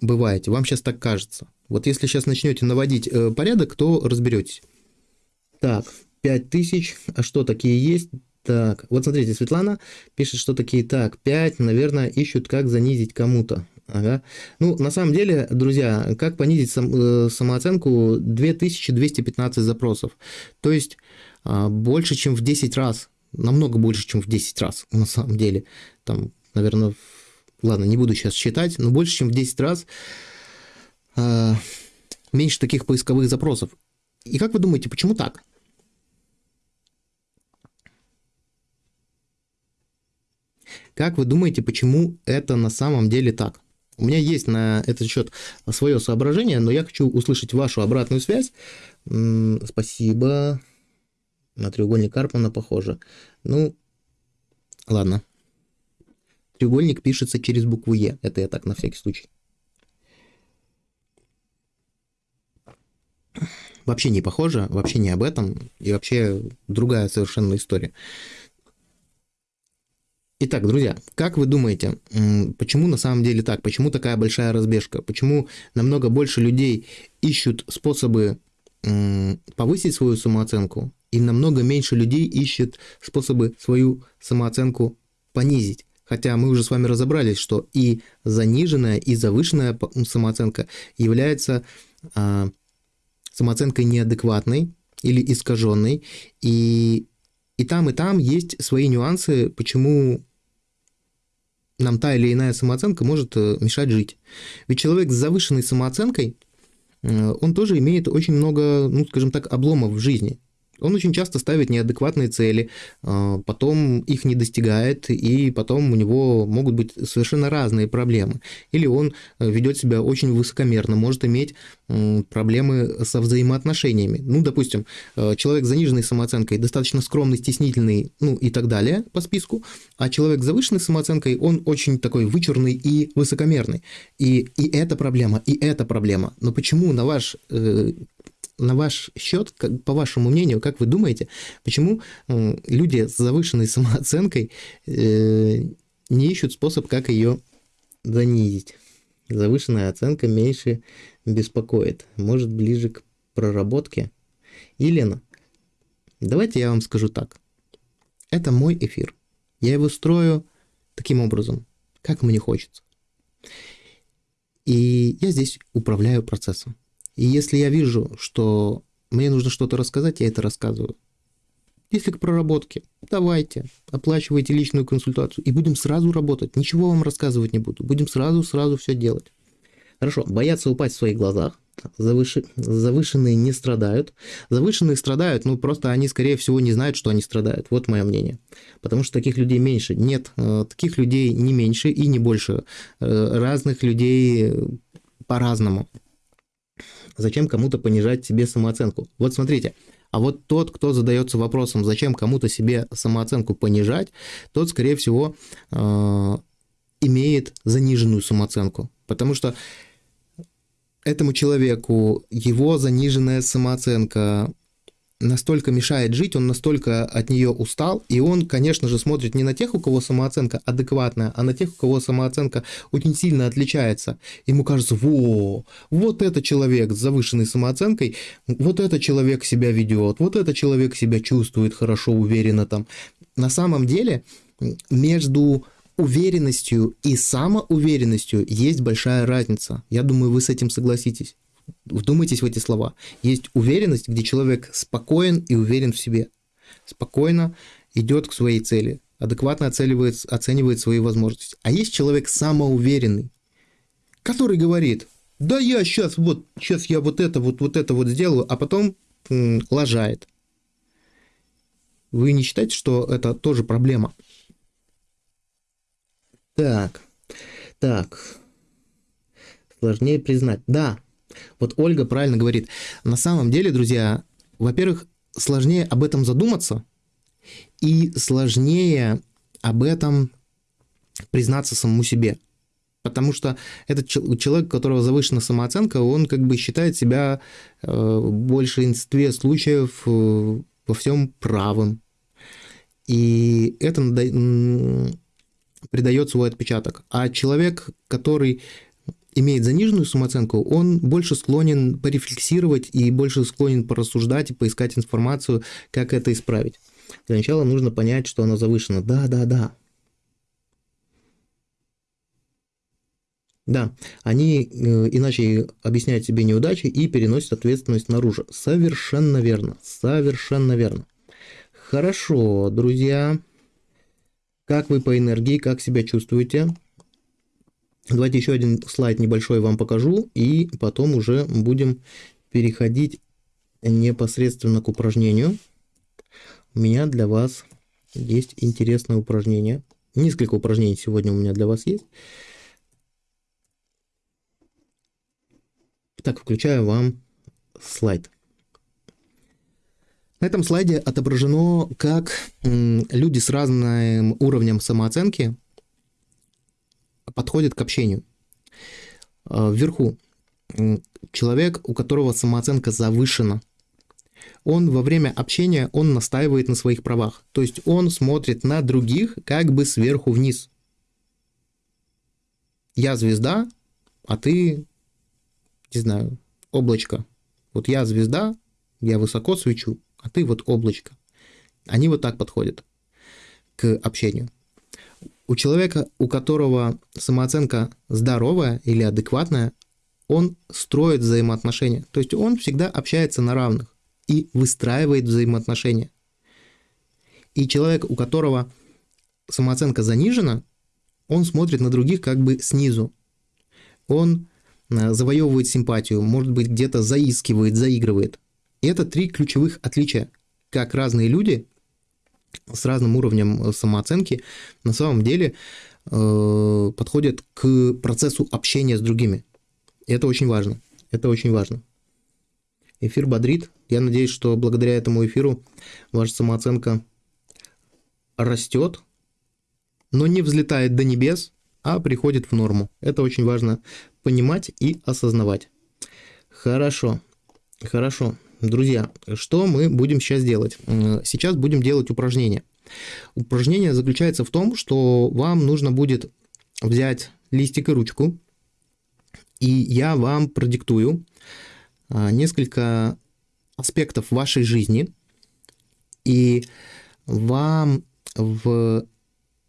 бываете. Вам сейчас так кажется. Вот если сейчас начнете наводить э, порядок, то разберетесь. Так, 5000, а что такие есть? Так, вот смотрите, Светлана пишет, что такие, так, 5, наверное, ищут, как занизить кому-то. Ага. Ну, на самом деле, друзья, как понизить сам, э, самооценку 2215 запросов. То есть э, больше, чем в 10 раз. Намного больше, чем в 10 раз, на самом деле. Там, наверное, ладно, не буду сейчас считать, но больше, чем в 10 раз э, меньше таких поисковых запросов. И как вы думаете, почему так? Как вы думаете, почему это на самом деле так? У меня есть на этот счет свое соображение, но я хочу услышать вашу обратную связь. Спасибо. На треугольник Карпмана похоже. Ну, ладно. Треугольник пишется через букву Е. Это я так на всякий случай. Вообще не похоже, вообще не об этом. И вообще другая совершенно история. Итак, друзья, как вы думаете, почему на самом деле так? Почему такая большая разбежка? Почему намного больше людей ищут способы повысить свою самооценку, и намного меньше людей ищут способы свою самооценку понизить? Хотя мы уже с вами разобрались, что и заниженная, и завышенная самооценка является а, самооценкой неадекватной или искаженной, и и там, и там есть свои нюансы, почему нам та или иная самооценка может э, мешать жить. Ведь человек с завышенной самооценкой, э, он тоже имеет очень много, ну, скажем так, обломов в жизни. Он очень часто ставит неадекватные цели, а, потом их не достигает, и потом у него могут быть совершенно разные проблемы. Или он э, ведет себя очень высокомерно, может иметь проблемы со взаимоотношениями. Ну, допустим, э, человек с заниженной самооценкой достаточно скромный, стеснительный, ну и так далее по списку, а человек с завышенной самооценкой, он очень такой вычурный и высокомерный. И, и это проблема, и это проблема. Но почему, на ваш э, на ваш счет, как, по вашему мнению, как вы думаете, почему люди с завышенной самооценкой э, не ищут способ, как ее занизить? Завышенная оценка меньше беспокоит. Может, ближе к проработке? Елена, давайте я вам скажу так. Это мой эфир. Я его строю таким образом, как мне хочется. И я здесь управляю процессом. И если я вижу, что мне нужно что-то рассказать, я это рассказываю. Если к проработке, давайте, оплачивайте личную консультацию и будем сразу работать. Ничего вам рассказывать не буду. Будем сразу-сразу все делать. Хорошо, бояться упасть в своих глазах. Завыши... Завышенные не страдают. Завышенные страдают, ну просто они, скорее всего, не знают, что они страдают. Вот мое мнение. Потому что таких людей меньше. Нет, э, таких людей не меньше и не больше. Э, разных людей по-разному. Зачем кому-то понижать себе самооценку? Вот смотрите, а вот тот, кто задается вопросом, зачем кому-то себе самооценку понижать, тот, скорее всего, э, имеет заниженную самооценку. Потому что этому человеку его заниженная самооценка настолько мешает жить, он настолько от нее устал, и он, конечно же, смотрит не на тех, у кого самооценка адекватная, а на тех, у кого самооценка очень сильно отличается. Ему кажется, во, вот это человек с завышенной самооценкой, вот это человек себя ведет, вот это человек себя чувствует хорошо, уверенно там. На самом деле между уверенностью и самоуверенностью есть большая разница. Я думаю, вы с этим согласитесь. Вдумайтесь в эти слова. Есть уверенность, где человек спокоен и уверен в себе. Спокойно идет к своей цели, адекватно оценивает, оценивает свои возможности. А есть человек самоуверенный, который говорит, да я сейчас вот, сейчас я вот это вот, вот это вот сделаю, а потом м, лажает. Вы не считаете, что это тоже проблема? Так, так, сложнее признать. Да, вот Ольга правильно говорит. На самом деле, друзья, во-первых, сложнее об этом задуматься, и сложнее об этом признаться самому себе. Потому что этот человек, у которого завышена самооценка, он как бы считает себя э, в большинстве случаев э, во всем правым. И это придает свой отпечаток. А человек, который имеет заниженную самооценку, он больше склонен порефлексировать и больше склонен порассуждать и поискать информацию, как это исправить. Для начала нужно понять, что она завышена. Да, да, да. Да, они э, иначе объясняют себе неудачи и переносят ответственность наружу. Совершенно верно, совершенно верно. Хорошо, друзья. Как вы по энергии, как себя чувствуете? Давайте еще один слайд небольшой вам покажу, и потом уже будем переходить непосредственно к упражнению. У меня для вас есть интересное упражнение. Несколько упражнений сегодня у меня для вас есть. Так, включаю вам слайд. На этом слайде отображено, как люди с разным уровнем самооценки подходит к общению. А, вверху человек, у которого самооценка завышена, он во время общения, он настаивает на своих правах. То есть он смотрит на других как бы сверху вниз. Я звезда, а ты, не знаю, облачко. Вот я звезда, я высоко свечу, а ты вот облачко. Они вот так подходят к общению. У человека, у которого самооценка здоровая или адекватная, он строит взаимоотношения. То есть он всегда общается на равных и выстраивает взаимоотношения. И человек, у которого самооценка занижена, он смотрит на других как бы снизу. Он э, завоевывает симпатию, может быть, где-то заискивает, заигрывает. И это три ключевых отличия, как разные люди с разным уровнем э, самооценки на самом деле э, подходят к процессу общения с другими. Это очень важно. Это очень важно. Эфир бодрит. Я надеюсь, что благодаря этому эфиру ваша самооценка растет, но не взлетает до небес, а приходит в норму. Это очень важно понимать и осознавать. Хорошо, хорошо. Друзья, что мы будем сейчас делать? Сейчас будем делать упражнение. Упражнение заключается в том, что вам нужно будет взять листик и ручку, и я вам продиктую а, несколько аспектов вашей жизни, и вам в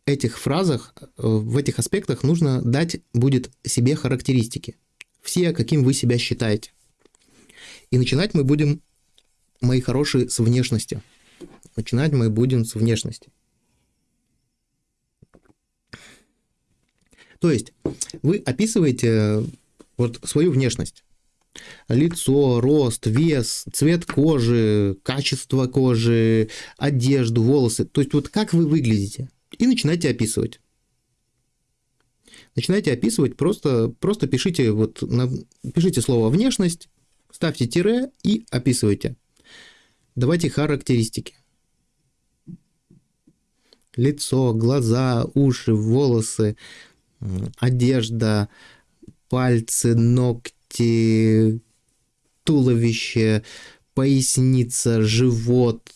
этих фразах, в этих аспектах нужно дать будет себе характеристики. Все, каким вы себя считаете. И начинать мы будем, мои хорошие, с внешности. Начинать мы будем с внешности. То есть вы описываете вот свою внешность. Лицо, рост, вес, цвет кожи, качество кожи, одежду, волосы. То есть вот как вы выглядите. И начинайте описывать. Начинайте описывать, просто, просто пишите, вот, пишите слово «внешность», ставьте тире и описывайте. Давайте характеристики. Лицо, глаза, уши, волосы, одежда, пальцы, ногти, туловище, поясница, живот,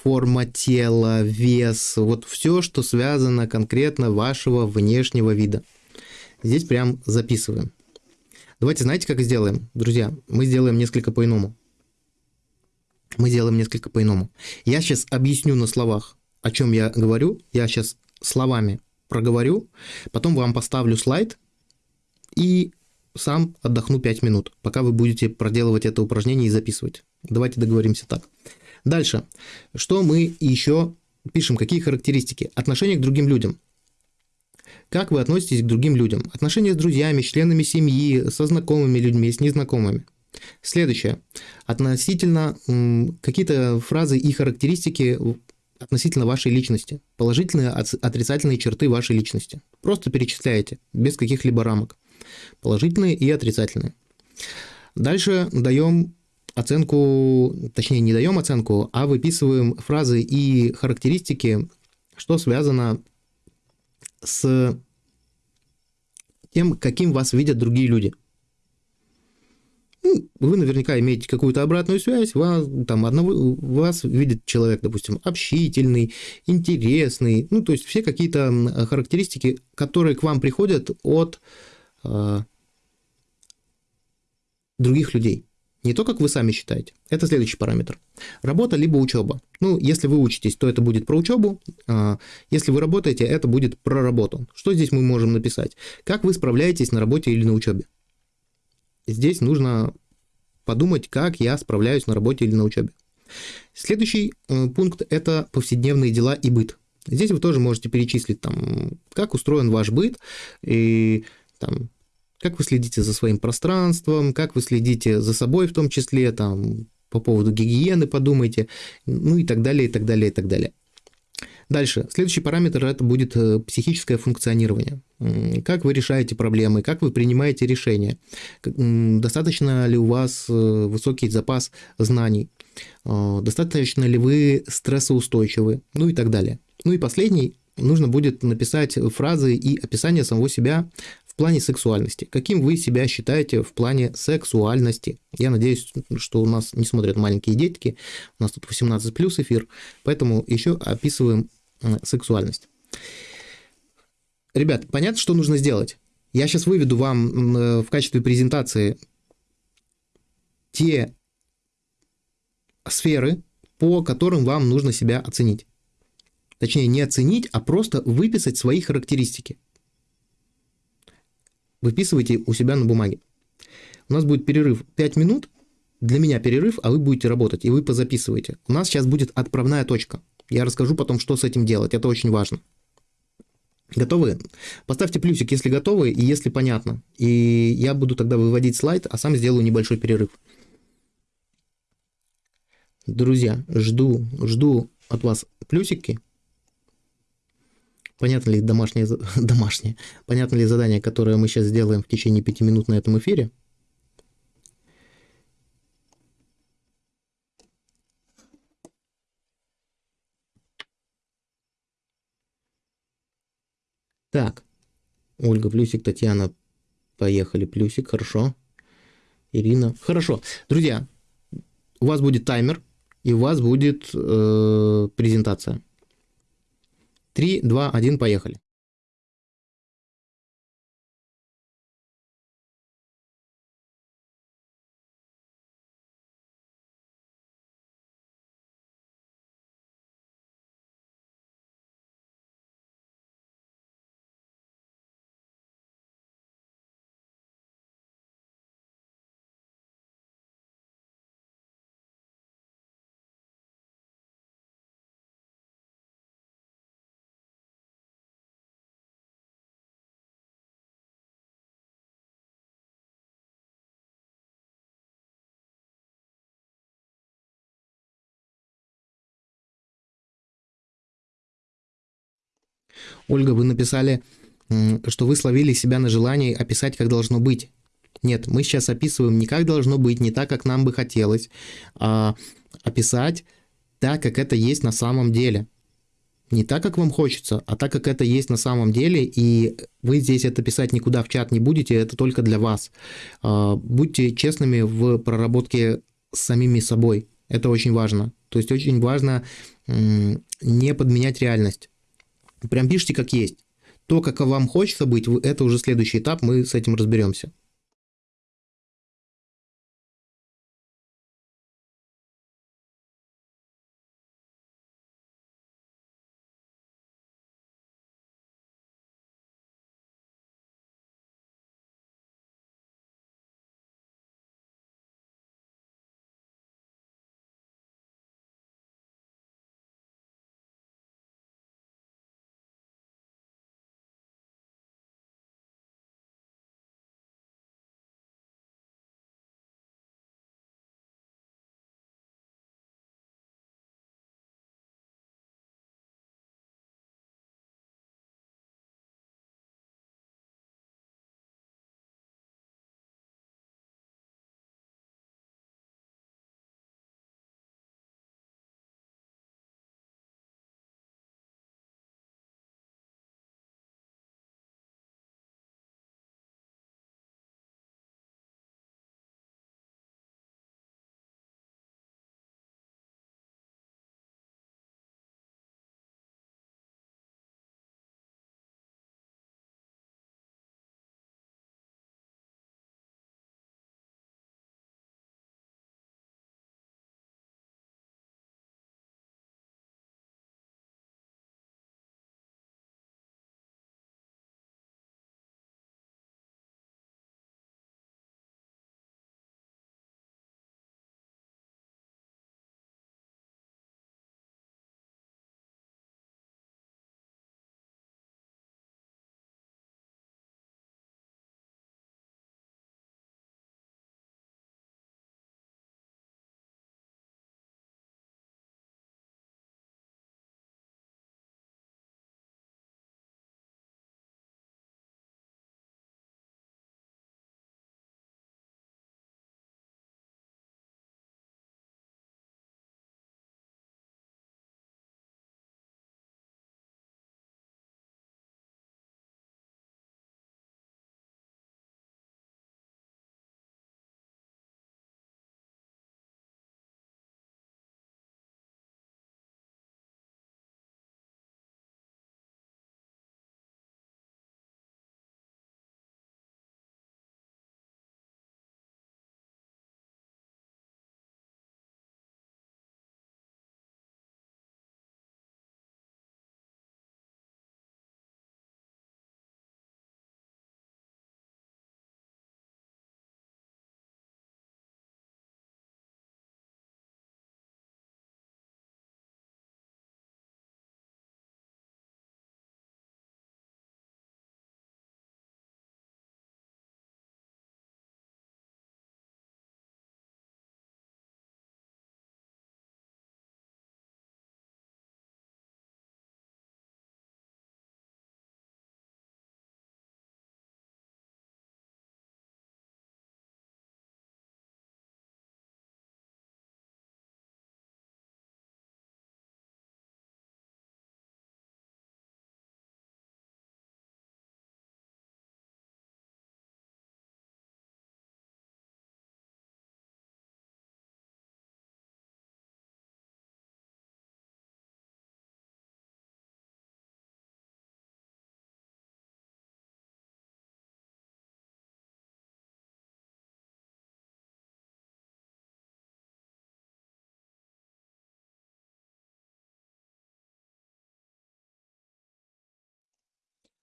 форма тела, вес, вот все, что связано конкретно вашего внешнего вида. Здесь прям записываем. Давайте, знаете, как сделаем? Друзья, мы сделаем несколько по-иному. Мы сделаем несколько по-иному. Я сейчас объясню на словах, о чем я говорю. Я сейчас словами проговорю, потом вам поставлю слайд и сам отдохну 5 минут, пока вы будете проделывать это упражнение и записывать. Давайте договоримся так. Дальше. Что мы еще пишем? Какие характеристики? Отношение к другим людям. Как вы относитесь к другим людям? Отношения с друзьями, членами семьи, со знакомыми людьми, с незнакомыми. Следующее. Относительно какие-то фразы и характеристики относительно вашей личности. Положительные, отрицательные черты вашей личности. Просто перечисляете, без каких-либо рамок. Положительные и отрицательные. Дальше даем оценку, точнее не даем оценку, а выписываем фразы и характеристики, что связано с тем, каким вас видят другие люди. Ну, вы наверняка имеете какую-то обратную связь, вас, там, одного, вас видит человек, допустим, общительный, интересный, ну, то есть все какие-то характеристики, которые к вам приходят от э, других людей. Не то, как вы сами считаете. Это следующий параметр. Работа либо учеба. Ну, если вы учитесь, то это будет про учебу. А, если вы работаете, это будет про работу. Что здесь мы можем написать? Как вы справляетесь на работе или на учебе? Здесь нужно подумать, как я справляюсь на работе или на учебе. Следующий э, пункт – это повседневные дела и быт. Здесь вы тоже можете перечислить, там, как устроен ваш быт, и там, как вы следите за своим пространством, как вы следите за собой в том числе, там, по поводу гигиены подумайте, ну и так далее, и так далее, и так далее. Дальше. Следующий параметр – это будет э, психическое функционирование. Как вы решаете проблемы, как вы принимаете решения, достаточно ли у вас э, высокий запас знаний, э, достаточно ли вы стрессоустойчивы, ну и так далее. Ну и последний нужно будет написать фразы и описание самого себя в плане сексуальности. Каким вы себя считаете в плане сексуальности? Я надеюсь, что у нас не смотрят маленькие детки. У нас тут 18 плюс эфир, поэтому еще описываем сексуальность. Ребят, понятно, что нужно сделать? Я сейчас выведу вам э, в качестве презентации те сферы, по которым вам нужно себя оценить. Точнее, не оценить, а просто выписать свои характеристики выписывайте у себя на бумаге. У нас будет перерыв 5 минут, для меня перерыв, а вы будете работать, и вы позаписываете. У нас сейчас будет отправная точка. Я расскажу потом, что с этим делать, это очень важно. Готовы? Поставьте плюсик, если готовы и если понятно. И я буду тогда выводить слайд, а сам сделаю небольшой перерыв. Друзья, жду, жду от вас плюсики. Понятно ли домашнее, домашнее, понятно ли задание, которое мы сейчас сделаем в течение пяти минут на этом эфире? Так, Ольга, плюсик, Татьяна, поехали, плюсик, хорошо. Ирина, хорошо. Друзья, у вас будет таймер, и у вас будет э, презентация. 3, 2, 1, поехали. Ольга, вы написали, что вы словили себя на желании описать, как должно быть. Нет, мы сейчас описываем не как должно быть, не так, как нам бы хотелось, а описать так, как это есть на самом деле. Не так, как вам хочется, а так, как это есть на самом деле, и вы здесь это писать никуда в чат не будете, это только для вас. А, будьте честными в проработке с самими собой. Это очень важно. То есть очень важно не подменять реальность. Прям пишите как есть. То, как вам хочется быть, это уже следующий этап, мы с этим разберемся.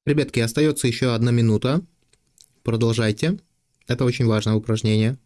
Ребятки, остается еще одна минута. Продолжайте. Это очень важное упражнение.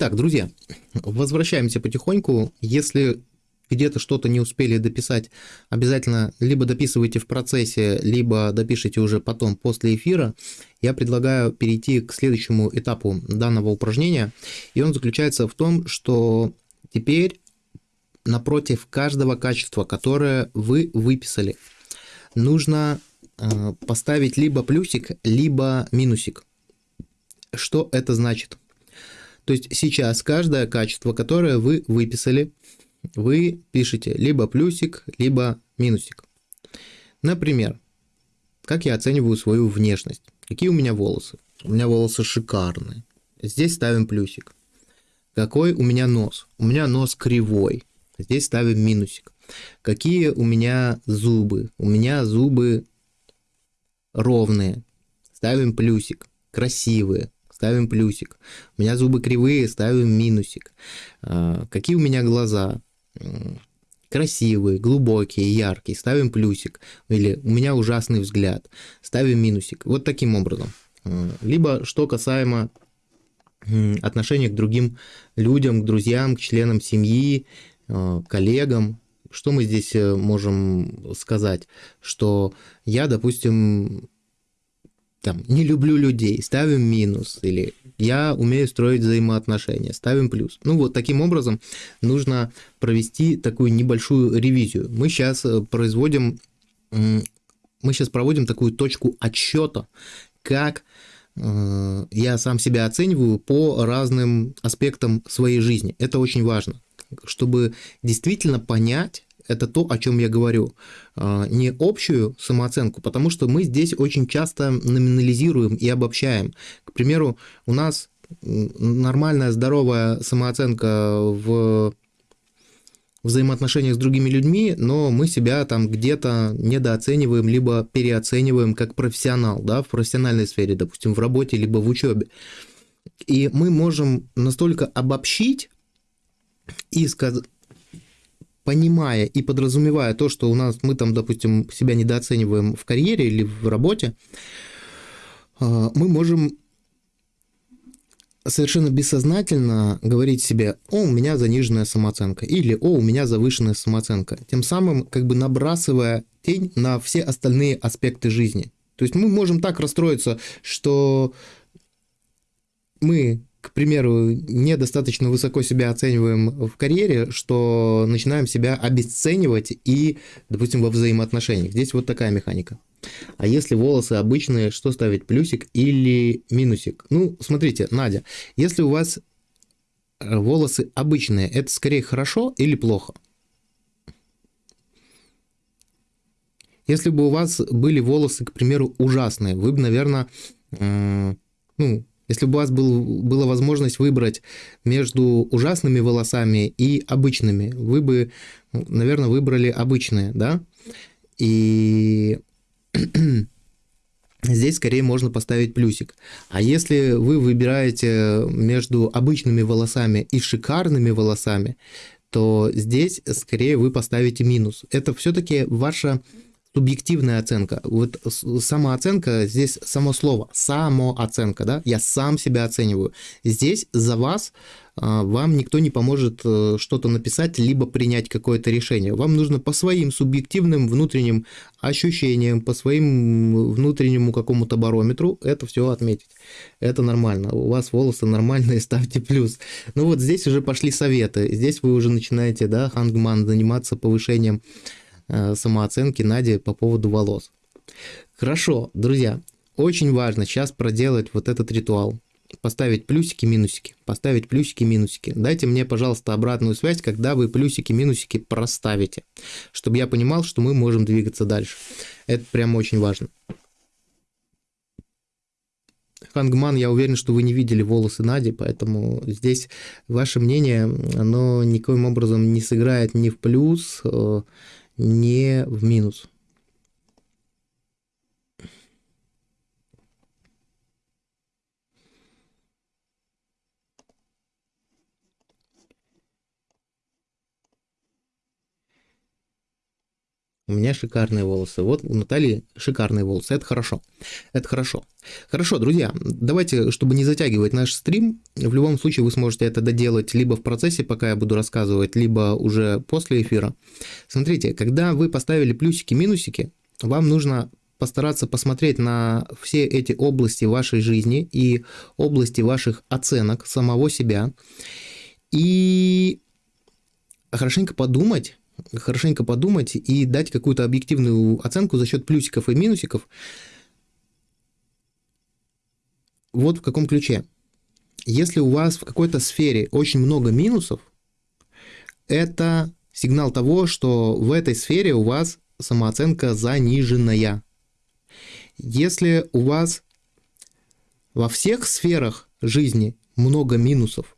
Итак, друзья, возвращаемся потихоньку. Если где-то что-то не успели дописать, обязательно либо дописывайте в процессе, либо допишите уже потом после эфира. Я предлагаю перейти к следующему этапу данного упражнения, и он заключается в том, что теперь напротив каждого качества, которое вы выписали, нужно э, поставить либо плюсик, либо минусик. Что это значит? То есть сейчас каждое качество, которое вы выписали, вы пишете либо плюсик, либо минусик. Например, как я оцениваю свою внешность. Какие у меня волосы? У меня волосы шикарные. Здесь ставим плюсик. Какой у меня нос? У меня нос кривой. Здесь ставим минусик. Какие у меня зубы? У меня зубы ровные. Ставим плюсик. Красивые. Ставим плюсик. У меня зубы кривые. Ставим минусик. А, какие у меня глаза? красивые, глубокие, яркие, ставим плюсик. Или у меня ужасный взгляд, ставим минусик. Вот таким образом. А, либо что касаемо отношения к другим людям, к друзьям, к членам семьи, а, коллегам. Что мы здесь э, можем сказать? Что я, допустим, там, не люблю людей, ставим минус, или я умею строить взаимоотношения, ставим плюс. Ну вот таким образом нужно провести такую небольшую ревизию. Мы сейчас э, производим, мы сейчас проводим такую точку отсчета, как э, я сам себя оцениваю по разным аспектам своей жизни. Это очень важно, чтобы действительно понять, это то, о чем я говорю, а, не общую самооценку, потому что мы здесь очень часто номинализируем и обобщаем. К примеру, у нас нормальная, здоровая самооценка в взаимоотношениях с другими людьми, но мы себя там где-то недооцениваем, либо переоцениваем как профессионал, да, в профессиональной сфере, допустим, в работе, либо в учебе. И мы можем настолько обобщить и сказать, понимая и подразумевая то, что у нас мы там, допустим, себя недооцениваем в карьере или в работе, а, мы можем совершенно бессознательно говорить себе, о, у меня заниженная самооценка, или о, у меня завышенная самооценка, тем самым как бы набрасывая тень на все остальные аспекты жизни. То есть мы можем так расстроиться, что мы к примеру, недостаточно высоко себя оцениваем в карьере, что начинаем себя обесценивать и, допустим, во взаимоотношениях. Здесь вот такая механика. А если волосы обычные, что ставить, плюсик или минусик? Ну, смотрите, Надя, если у вас э, волосы обычные, это скорее хорошо или плохо? Если бы у вас были волосы, к примеру, ужасные, вы бы, наверное, ну, если бы у вас был, была возможность выбрать между ужасными волосами и обычными, вы бы, наверное, выбрали обычные, да? И здесь скорее можно поставить плюсик. А если вы выбираете между обычными волосами и шикарными волосами, то здесь скорее вы поставите минус. Это все-таки ваша субъективная оценка. Вот самооценка, здесь само слово, самооценка, да, я сам себя оцениваю. Здесь за вас а, вам никто не поможет э, что-то написать, либо принять какое-то решение. Вам нужно по своим субъективным внутренним ощущениям, по своим внутреннему какому-то барометру это все отметить. Это нормально. У вас волосы нормальные, ставьте плюс. Ну вот здесь уже пошли советы. Здесь вы уже начинаете, да, хангман, заниматься повышением самооценки Нади по поводу волос. Хорошо, друзья, очень важно сейчас проделать вот этот ритуал. Поставить плюсики, минусики, поставить плюсики, минусики. Дайте мне, пожалуйста, обратную связь, когда вы плюсики, минусики проставите, чтобы я понимал, что мы можем двигаться дальше. Это прям очень важно. Хангман, я уверен, что вы не видели волосы Нади, поэтому здесь ваше мнение, оно никоим образом не сыграет ни в плюс, э, не в минус. У меня шикарные волосы. Вот у Натальи шикарные волосы. Это хорошо. Это хорошо. Хорошо, друзья, давайте, чтобы не затягивать наш стрим, в любом случае вы сможете это доделать либо в процессе, пока я буду рассказывать, либо уже после эфира. Смотрите, когда вы поставили плюсики-минусики, вам нужно постараться посмотреть на все эти области вашей жизни и области ваших оценок самого себя и хорошенько подумать, хорошенько подумать и дать какую-то объективную оценку за счет плюсиков и минусиков. Вот в каком ключе. Если у вас в какой-то сфере очень много минусов, это сигнал того, что в этой сфере у вас самооценка заниженная. Если у вас во всех сферах жизни много минусов,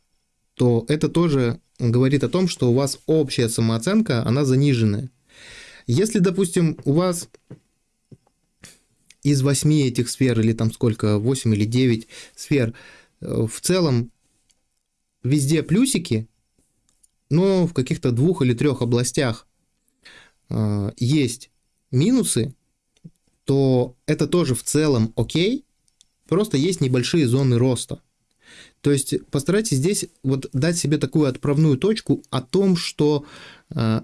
то это тоже говорит о том, что у вас общая самооценка, она заниженная. Если, допустим, у вас из восьми этих сфер, или там сколько, 8 или 9 сфер, э, в целом везде плюсики, но в каких-то двух или трех областях э, есть минусы, то это тоже в целом окей, просто есть небольшие зоны роста. То есть постарайтесь здесь вот дать себе такую отправную точку о том, что э,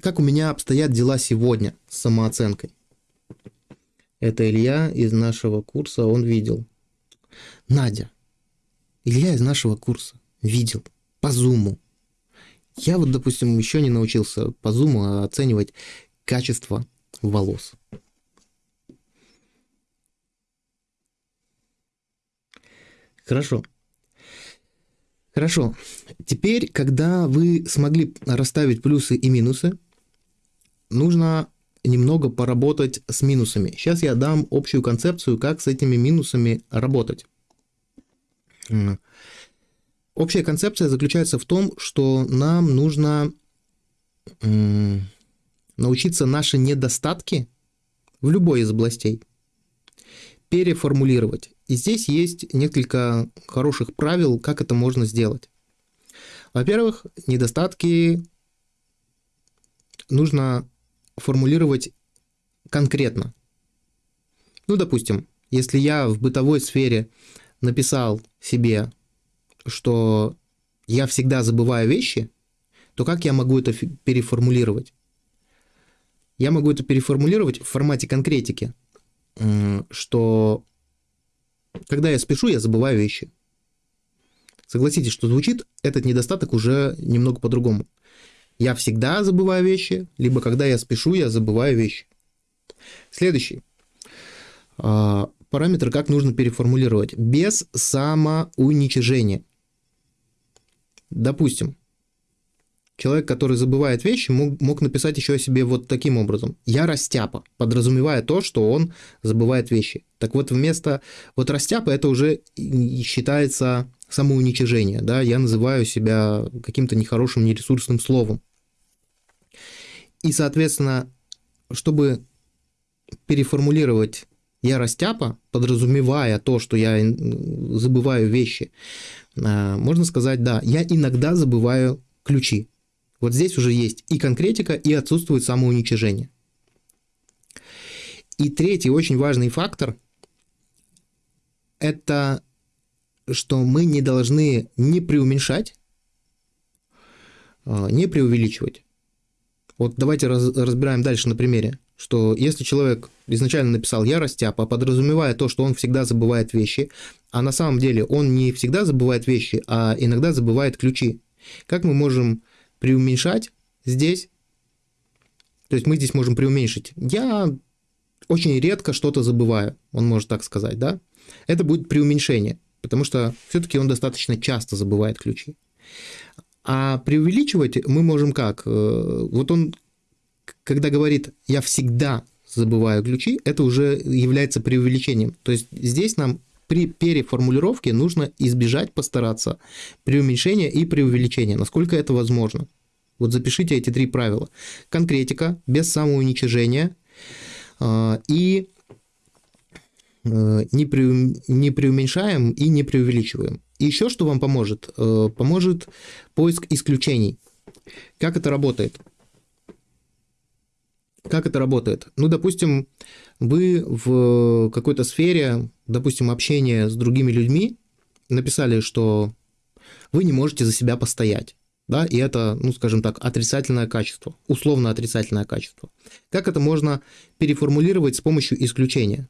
как у меня обстоят дела сегодня с самооценкой. Это Илья из нашего курса, он видел. Надя, Илья из нашего курса видел по зуму. Я вот, допустим, еще не научился по зуму оценивать качество волос. Хорошо. Хорошо. Теперь, когда вы смогли расставить плюсы и минусы, нужно немного поработать с минусами. Сейчас я дам общую концепцию, как с этими минусами работать. Общая концепция заключается в том, что нам нужно научиться наши недостатки в любой из областей переформулировать. И здесь есть несколько хороших правил, как это можно сделать. Во-первых, недостатки нужно формулировать конкретно. Ну, допустим, если я в бытовой сфере написал себе, что я всегда забываю вещи, то как я могу это переформулировать? Я могу это переформулировать в формате конкретики, что когда я спешу, я забываю вещи. Согласитесь, что звучит этот недостаток уже немного по-другому. Я всегда забываю вещи, либо когда я спешу, я забываю вещи. Следующий. А, параметр, как нужно переформулировать. Без самоуничижения. Допустим, Человек, который забывает вещи, мог, мог написать еще о себе вот таким образом. Я растяпа, подразумевая то, что он забывает вещи. Так вот, вместо вот растяпа это уже считается самоуничижение. Да? Я называю себя каким-то нехорошим, нересурсным словом. И, соответственно, чтобы переформулировать я растяпа, подразумевая то, что я забываю вещи, а, можно сказать, да, я иногда забываю ключи. Вот здесь уже есть и конкретика, и отсутствует самоуничижение. И третий очень важный фактор – это что мы не должны не преуменьшать, а, не преувеличивать. Вот давайте раз, разбираем дальше на примере, что если человек изначально написал «я растяпа», подразумевая то, что он всегда забывает вещи, а на самом деле он не всегда забывает вещи, а иногда забывает ключи. Как мы можем преуменьшать здесь. То есть мы здесь можем преуменьшить. Я очень редко что-то забываю, он может так сказать, да? Это будет преуменьшение, потому что все-таки он достаточно часто забывает ключи. А преувеличивать мы можем как? Э, вот он, когда говорит «я всегда забываю ключи», это уже является преувеличением. То есть здесь нам при переформулировке нужно избежать, постараться преуменьшения и преувеличения, насколько это возможно. Вот запишите эти три правила. Конкретика, без самоуничижения э, и э, не, преу, не преуменьшаем и не преувеличиваем. И еще что вам поможет? Э, поможет поиск исключений. Как это работает? Как это работает? Ну, допустим, вы в какой-то сфере, допустим, общения с другими людьми, написали, что вы не можете за себя постоять. Да, и это, ну, скажем так, отрицательное качество, условно отрицательное качество. Как это можно переформулировать с помощью исключения?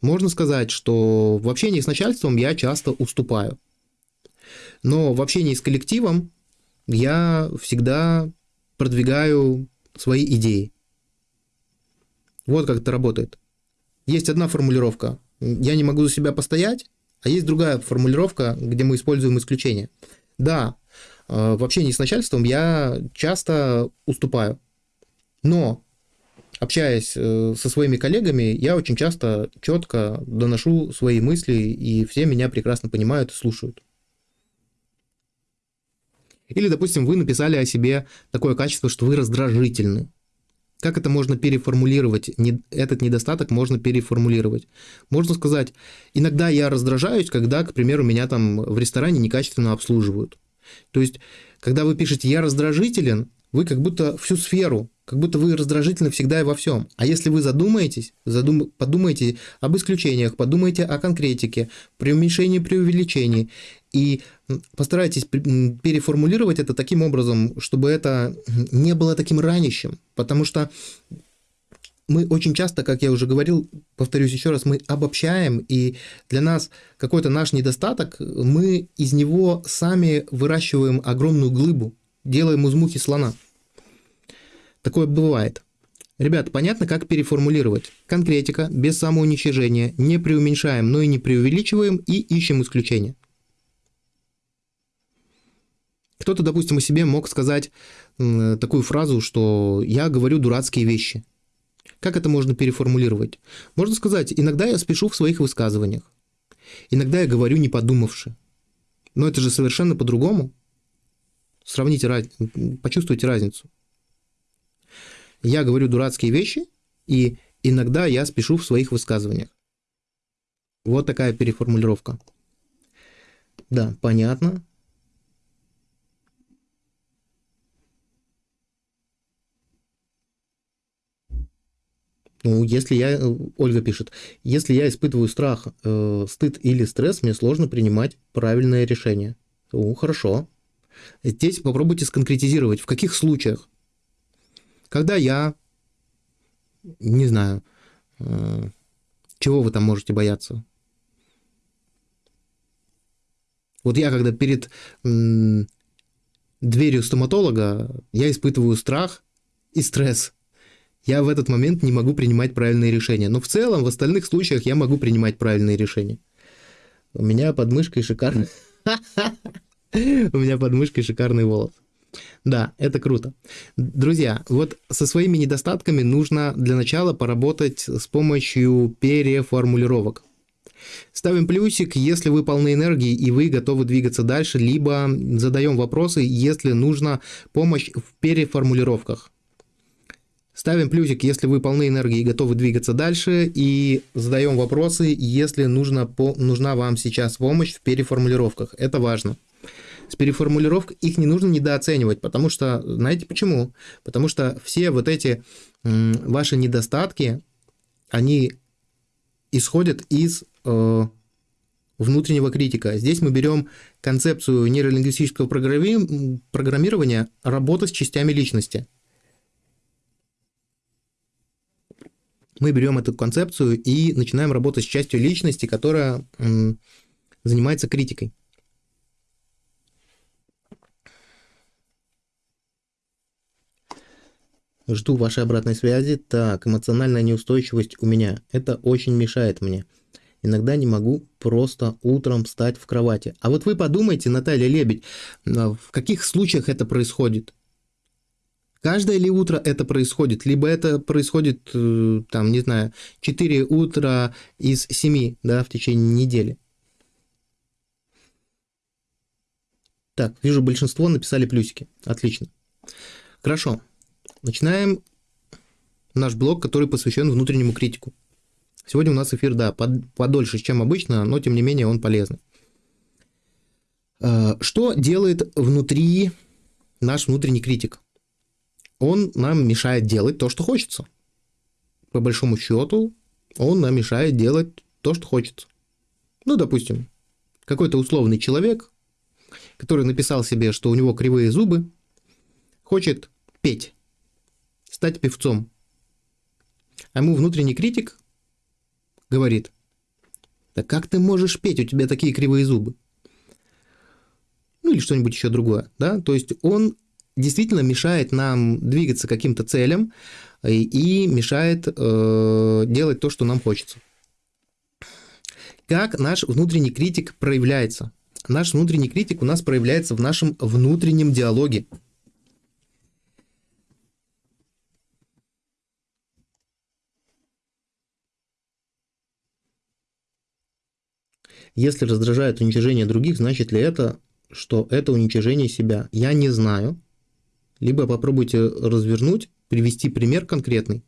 Можно сказать, что в общении с начальством я часто уступаю. Но в общении с коллективом я всегда продвигаю свои идеи. Вот как это работает. Есть одна формулировка. Я не могу за себя постоять, а есть другая формулировка, где мы используем исключение. Да, э, в общении с начальством я часто уступаю. Но общаясь э, со своими коллегами, я очень часто четко доношу свои мысли, и все меня прекрасно понимают и слушают. Или, допустим, вы написали о себе такое качество, что вы раздражительны. Как это можно переформулировать? Этот недостаток можно переформулировать. Можно сказать, иногда я раздражаюсь, когда, к примеру, меня там в ресторане некачественно обслуживают. То есть, когда вы пишете «я раздражителен», вы как будто всю сферу, как будто вы раздражительны всегда и во всем. А если вы задумаетесь, задум, подумайте об исключениях, подумайте о конкретике, преуменьшении, преувеличении, и постарайтесь переформулировать это таким образом, чтобы это не было таким ранящим, потому что мы очень часто, как я уже говорил, повторюсь еще раз, мы обобщаем, и для нас какой-то наш недостаток, мы из него сами выращиваем огромную глыбу, делаем из мухи слона. Такое бывает. Ребят, понятно, как переформулировать. Конкретика, без самоуничижения, не преуменьшаем, но и не преувеличиваем и ищем исключения. Кто-то, допустим, о себе мог сказать такую фразу, что я говорю дурацкие вещи. Как это можно переформулировать? Можно сказать, иногда я спешу в своих высказываниях. Иногда я говорю не подумавши. Но это же совершенно по-другому. Сравните, почувствуйте разницу. Я говорю дурацкие вещи, и иногда я спешу в своих высказываниях. Вот такая переформулировка. Да, понятно. Ну, если я, э, Ольга пишет, если я испытываю страх, э, стыд или стресс, мне сложно принимать правильное решение. Ну, хорошо. Здесь попробуйте сконкретизировать, в каких случаях. Когда я, не знаю, э, чего вы там можете бояться? Вот я, когда перед м, дверью стоматолога, я испытываю страх и стресс я в этот момент не могу принимать правильные решения. Но в целом, в остальных случаях я могу принимать правильные решения. У меня под мышкой шикарный... У меня под мышкой шикарный волос. Да, это круто. Друзья, вот со своими недостатками нужно для начала поработать с помощью переформулировок. Ставим плюсик, если вы полны энергии и вы готовы двигаться дальше, либо задаем вопросы, если нужна помощь в переформулировках. Ставим плюсик, если вы полны энергии и готовы двигаться дальше, и задаем вопросы, если нужно, по, нужна вам сейчас помощь в переформулировках. Это важно. С переформулировкой их не нужно недооценивать, потому что, знаете почему? Потому что все вот эти ваши недостатки, они исходят из э, внутреннего критика. Здесь мы берем концепцию нейролингвистического программирования работа с частями личности – мы берем эту концепцию и начинаем работать с частью личности, которая занимается критикой. Жду вашей обратной связи. Так, эмоциональная неустойчивость у меня. Это очень мешает мне. Иногда не могу просто утром встать в кровати. А вот вы подумайте, Наталья Лебедь, в каких случаях это происходит? Каждое ли утро это происходит, либо это происходит, э, там, не знаю, 4 утра из 7, да, в течение недели. Так, вижу, большинство написали плюсики. Отлично. Хорошо. Начинаем наш блог, который посвящен внутреннему критику. Сегодня у нас эфир, да, под, подольше, чем обычно, но тем не менее он полезный. Э, что делает внутри наш внутренний критик? Он нам мешает делать то, что хочется. по большому счету, он нам мешает делать то, что хочется. Ну, допустим, какой-то условный человек, который написал себе, что у него кривые зубы, хочет петь, стать певцом. А ему внутренний критик говорит, да как ты можешь петь, у тебя такие кривые зубы? Ну или что-нибудь еще другое, да, то есть он действительно мешает нам двигаться каким-то целям и, и мешает э, делать то, что нам хочется. Как наш внутренний критик проявляется? Наш внутренний критик у нас проявляется в нашем внутреннем диалоге. Если раздражает уничижение других, значит ли это, что это уничижение себя? Я не знаю. Либо попробуйте развернуть, привести пример конкретный.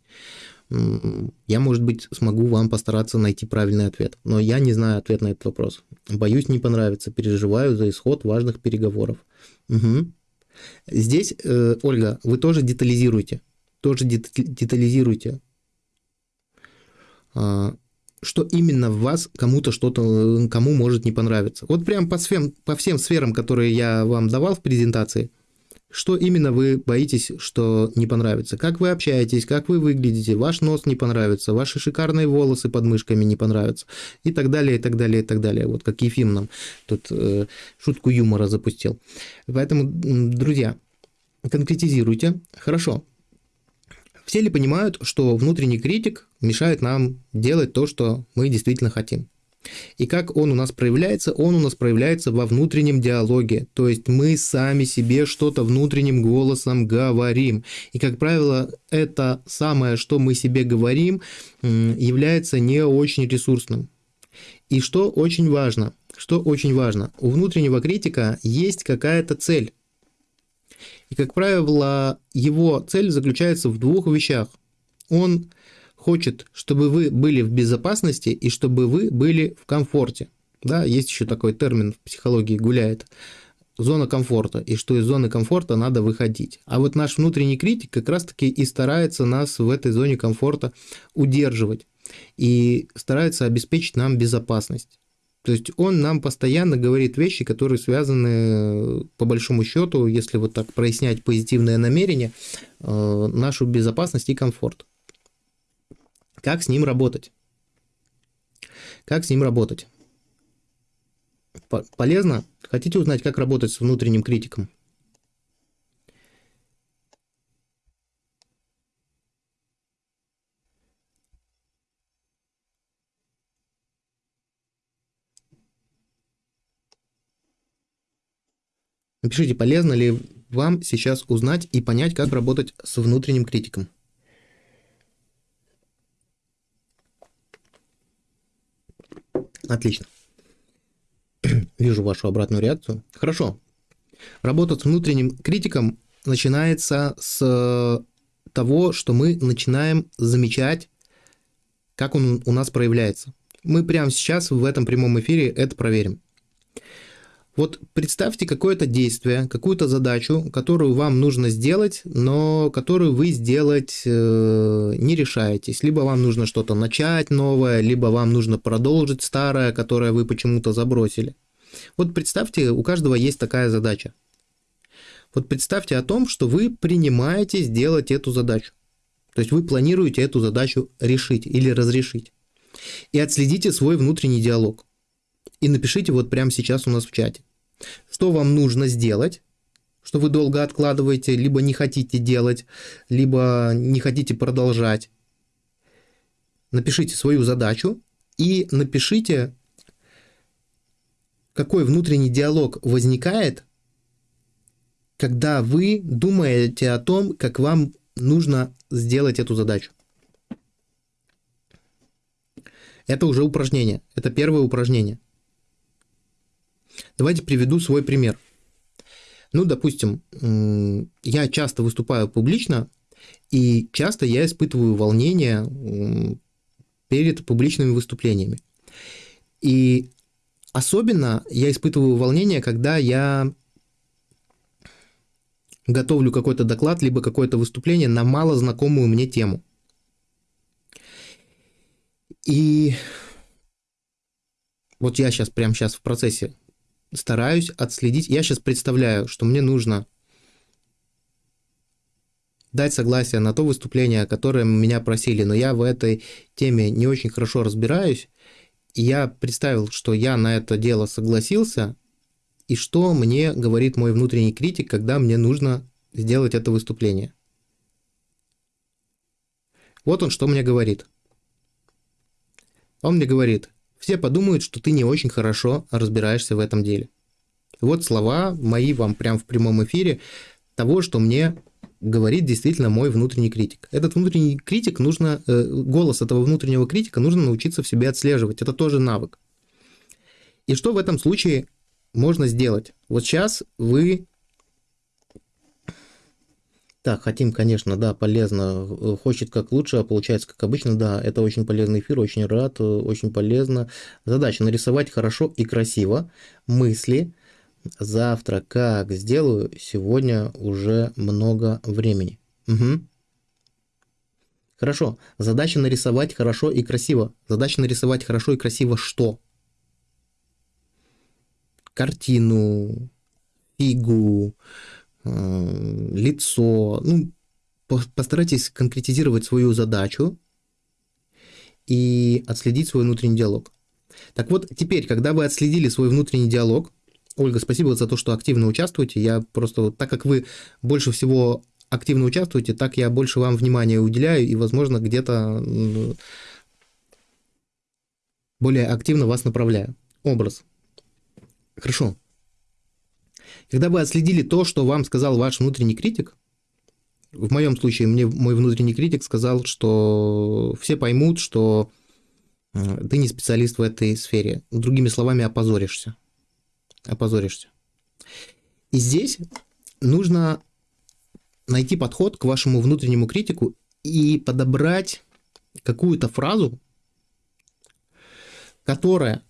Я, может быть, смогу вам постараться найти правильный ответ. Но я не знаю ответ на этот вопрос. Боюсь, не понравится. Переживаю за исход важных переговоров. Угу. Здесь, э, Ольга, вы тоже детализируйте. Тоже детализируйте. А, что именно в вас кому-то что-то, кому может не понравиться. Вот прям по всем, по всем сферам, которые я вам давал в презентации, что именно вы боитесь, что не понравится? Как вы общаетесь, как вы выглядите, ваш нос не понравится, ваши шикарные волосы под мышками не понравятся и так далее, и так далее, и так далее. Вот как Ефим нам тут э, шутку юмора запустил. Поэтому, друзья, конкретизируйте. Хорошо, все ли понимают, что внутренний критик мешает нам делать то, что мы действительно хотим? И как он у нас проявляется? Он у нас проявляется во внутреннем диалоге. То есть мы сами себе что-то внутренним голосом говорим. И, как правило, это самое, что мы себе говорим, является не очень ресурсным. И что очень важно, что очень важно, у внутреннего критика есть какая-то цель. И, как правило, его цель заключается в двух вещах. Он хочет, чтобы вы были в безопасности и чтобы вы были в комфорте. Да, есть еще такой термин в психологии гуляет. Зона комфорта, и что из зоны комфорта надо выходить. А вот наш внутренний критик как раз-таки и старается нас в этой зоне комфорта удерживать и старается обеспечить нам безопасность. То есть он нам постоянно говорит вещи, которые связаны, по большому счету, если вот так прояснять позитивное намерение, э, нашу безопасность и комфорт. Как с ним работать? Как с ним работать? Полезно? Хотите узнать, как работать с внутренним критиком? Напишите, полезно ли вам сейчас узнать и понять, как работать с внутренним критиком. Отлично. Вижу вашу обратную реакцию. Хорошо. Работа с внутренним критиком начинается с того, что мы начинаем замечать, как он у нас проявляется. Мы прямо сейчас в этом прямом эфире это проверим. Вот представьте какое-то действие, какую-то задачу, которую вам нужно сделать, но которую вы сделать э, не решаетесь. Либо вам нужно что-то начать новое, либо вам нужно продолжить старое, которое вы почему-то забросили. Вот представьте, у каждого есть такая задача. Вот представьте о том, что вы принимаете сделать эту задачу. То есть вы планируете эту задачу решить или разрешить. И отследите свой внутренний диалог и напишите вот прямо сейчас у нас в чате. Что вам нужно сделать, что вы долго откладываете, либо не хотите делать, либо не хотите продолжать. Напишите свою задачу и напишите, какой внутренний диалог возникает, когда вы думаете о том, как вам нужно сделать эту задачу. Это уже упражнение. Это первое упражнение. Давайте приведу свой пример. Ну, допустим, я часто выступаю публично, и часто я испытываю волнение перед публичными выступлениями. И особенно я испытываю волнение, когда я готовлю какой-то доклад, либо какое-то выступление на мало знакомую мне тему. И вот я сейчас, прямо сейчас в процессе стараюсь отследить. Я сейчас представляю, что мне нужно дать согласие на то выступление, о котором меня просили, но я в этой теме не очень хорошо разбираюсь. И я представил, что я на это дело согласился, и что мне говорит мой внутренний критик, когда мне нужно сделать это выступление. Вот он что мне говорит. Он мне говорит, все подумают, что ты не очень хорошо разбираешься в этом деле. Вот слова мои вам прям в прямом эфире того, что мне говорит действительно мой внутренний критик. Этот внутренний критик нужно, э, голос этого внутреннего критика нужно научиться в себе отслеживать. Это тоже навык. И что в этом случае можно сделать? Вот сейчас вы так, хотим, конечно, да, полезно. Э, хочет как лучше, а получается как обычно. Да, это очень полезный эфир, очень рад, э, очень полезно. Задача нарисовать хорошо и красиво мысли. Завтра как сделаю, сегодня уже много времени. Угу. Хорошо. Задача нарисовать хорошо и красиво. Задача нарисовать хорошо и красиво что? Картину, фигу, лицо. Ну, постарайтесь конкретизировать свою задачу и отследить свой внутренний диалог. Так вот, теперь, когда вы отследили свой внутренний диалог, Ольга, спасибо за то, что активно участвуете. Я просто, так как вы больше всего активно участвуете, так я больше вам внимания уделяю и, возможно, где-то более активно вас направляю. Образ. Хорошо. Когда вы отследили то, что вам сказал ваш внутренний критик, в моем случае мне мой внутренний критик сказал, что все поймут, что ты не специалист в этой сфере. Другими словами, опозоришься. Опозоришься. И здесь нужно найти подход к вашему внутреннему критику и подобрать какую-то фразу, которая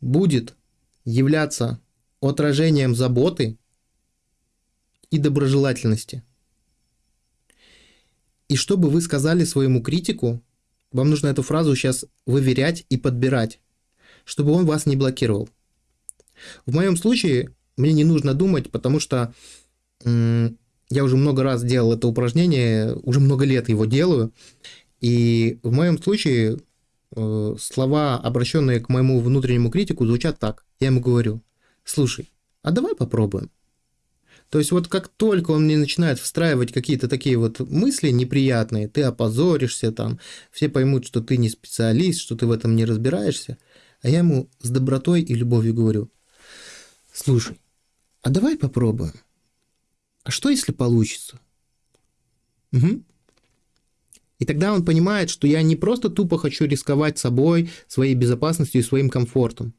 будет являться отражением заботы и доброжелательности. И чтобы вы сказали своему критику, вам нужно эту фразу сейчас выверять и подбирать, чтобы он вас не блокировал. В моем случае мне не нужно думать, потому что я уже много раз делал это упражнение, уже много лет его делаю, и в моем случае э, слова, обращенные к моему внутреннему критику, звучат так. Я ему говорю, слушай, а давай попробуем. То есть вот как только он мне начинает встраивать какие-то такие вот мысли неприятные, ты опозоришься там, все поймут, что ты не специалист, что ты в этом не разбираешься, а я ему с добротой и любовью говорю, слушай, а давай попробуем. А что если получится? Угу. И тогда он понимает, что я не просто тупо хочу рисковать собой, своей безопасностью и своим комфортом,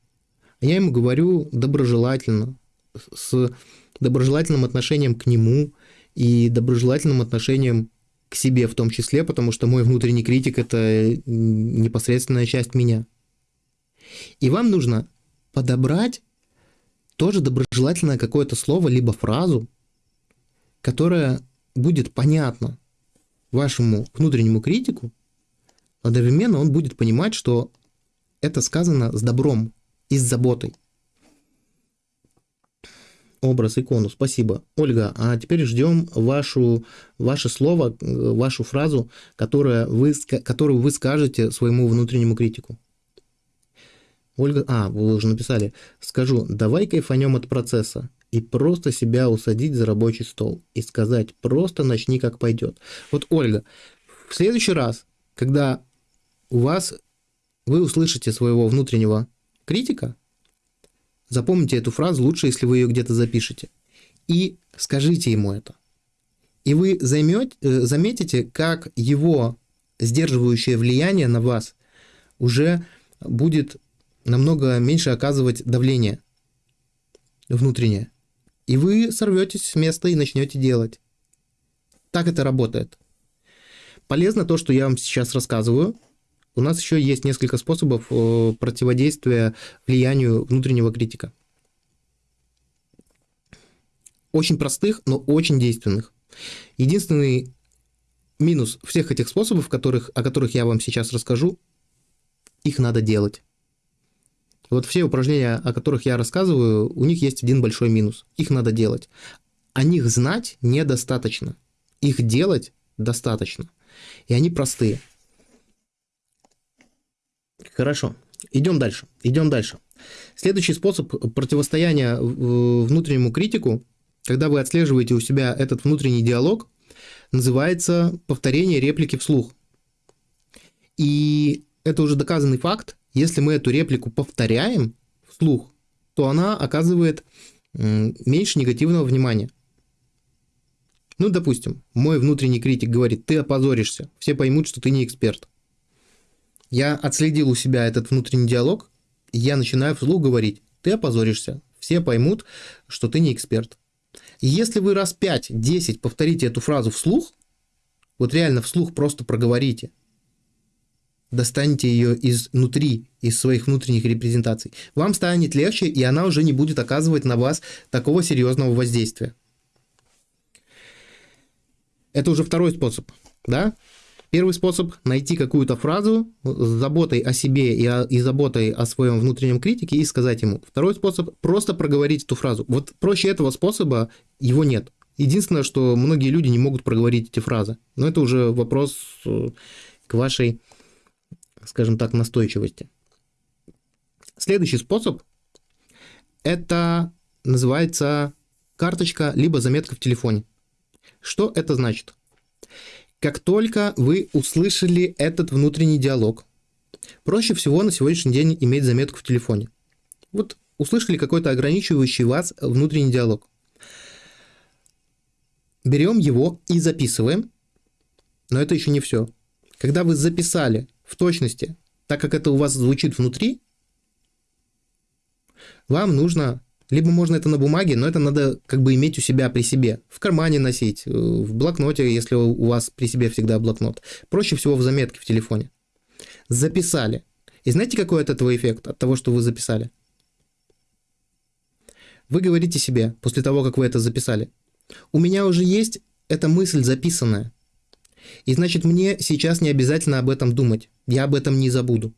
я ему говорю доброжелательно, с доброжелательным отношением к нему и доброжелательным отношением к себе в том числе, потому что мой внутренний критик – это непосредственная часть меня. И вам нужно подобрать тоже доброжелательное какое-то слово, либо фразу, которая будет понятна вашему внутреннему критику, одновременно он будет понимать, что это сказано с добром, и с заботой. Образ, икону, спасибо. Ольга, а теперь ждем вашу, ваше слово, вашу фразу, которая вы, которую вы скажете своему внутреннему критику. Ольга, а, вы уже написали. Скажу, давай кайфанем от процесса и просто себя усадить за рабочий стол и сказать, просто начни как пойдет. Вот, Ольга, в следующий раз, когда у вас вы услышите своего внутреннего критика, запомните эту фразу, лучше, если вы ее где-то запишете, и скажите ему это. И вы займете, э, заметите, как его сдерживающее влияние на вас уже будет намного меньше оказывать давление внутреннее. И вы сорветесь с места и начнете делать. Так это работает. Полезно то, что я вам сейчас рассказываю – у нас еще есть несколько способов э, противодействия влиянию внутреннего критика. Очень простых, но очень действенных. Единственный минус всех этих способов, которых, о которых я вам сейчас расскажу, их надо делать. Вот все упражнения, о которых я рассказываю, у них есть один большой минус. Их надо делать. О них знать недостаточно. Их делать достаточно. И они простые. Хорошо. Идем дальше. Идем дальше. Следующий способ противостояния внутреннему критику, когда вы отслеживаете у себя этот внутренний диалог, называется повторение реплики вслух. И это уже доказанный факт. Если мы эту реплику повторяем вслух, то она оказывает меньше негативного внимания. Ну, допустим, мой внутренний критик говорит, ты опозоришься, все поймут, что ты не эксперт. Я отследил у себя этот внутренний диалог, и я начинаю вслух говорить, ты опозоришься, все поймут, что ты не эксперт. И если вы раз 5-10 повторите эту фразу вслух, вот реально вслух просто проговорите, достаньте ее изнутри, из своих внутренних репрезентаций, вам станет легче, и она уже не будет оказывать на вас такого серьезного воздействия. Это уже второй способ, да? Первый способ – найти какую-то фразу с заботой о себе и, о, и заботой о своем внутреннем критике и сказать ему. Второй способ – просто проговорить эту фразу. Вот проще этого способа его нет. Единственное, что многие люди не могут проговорить эти фразы. Но это уже вопрос э, к вашей, скажем так, настойчивости. Следующий способ – это называется карточка либо заметка в телефоне. Что это значит? Как только вы услышали этот внутренний диалог, проще всего на сегодняшний день иметь заметку в телефоне. Вот услышали какой-то ограничивающий вас внутренний диалог. Берем его и записываем, но это еще не все. Когда вы записали в точности, так как это у вас звучит внутри, вам нужно либо можно это на бумаге, но это надо как бы иметь у себя при себе. В кармане носить, э, в блокноте, если у вас при себе всегда блокнот. Проще всего в заметке в телефоне. Записали. И знаете, какой от этого эффект, от того, что вы записали? Вы говорите себе, после того, как вы это записали, у меня уже есть эта мысль записанная. И значит, мне сейчас не обязательно об этом думать. Я об этом не забуду.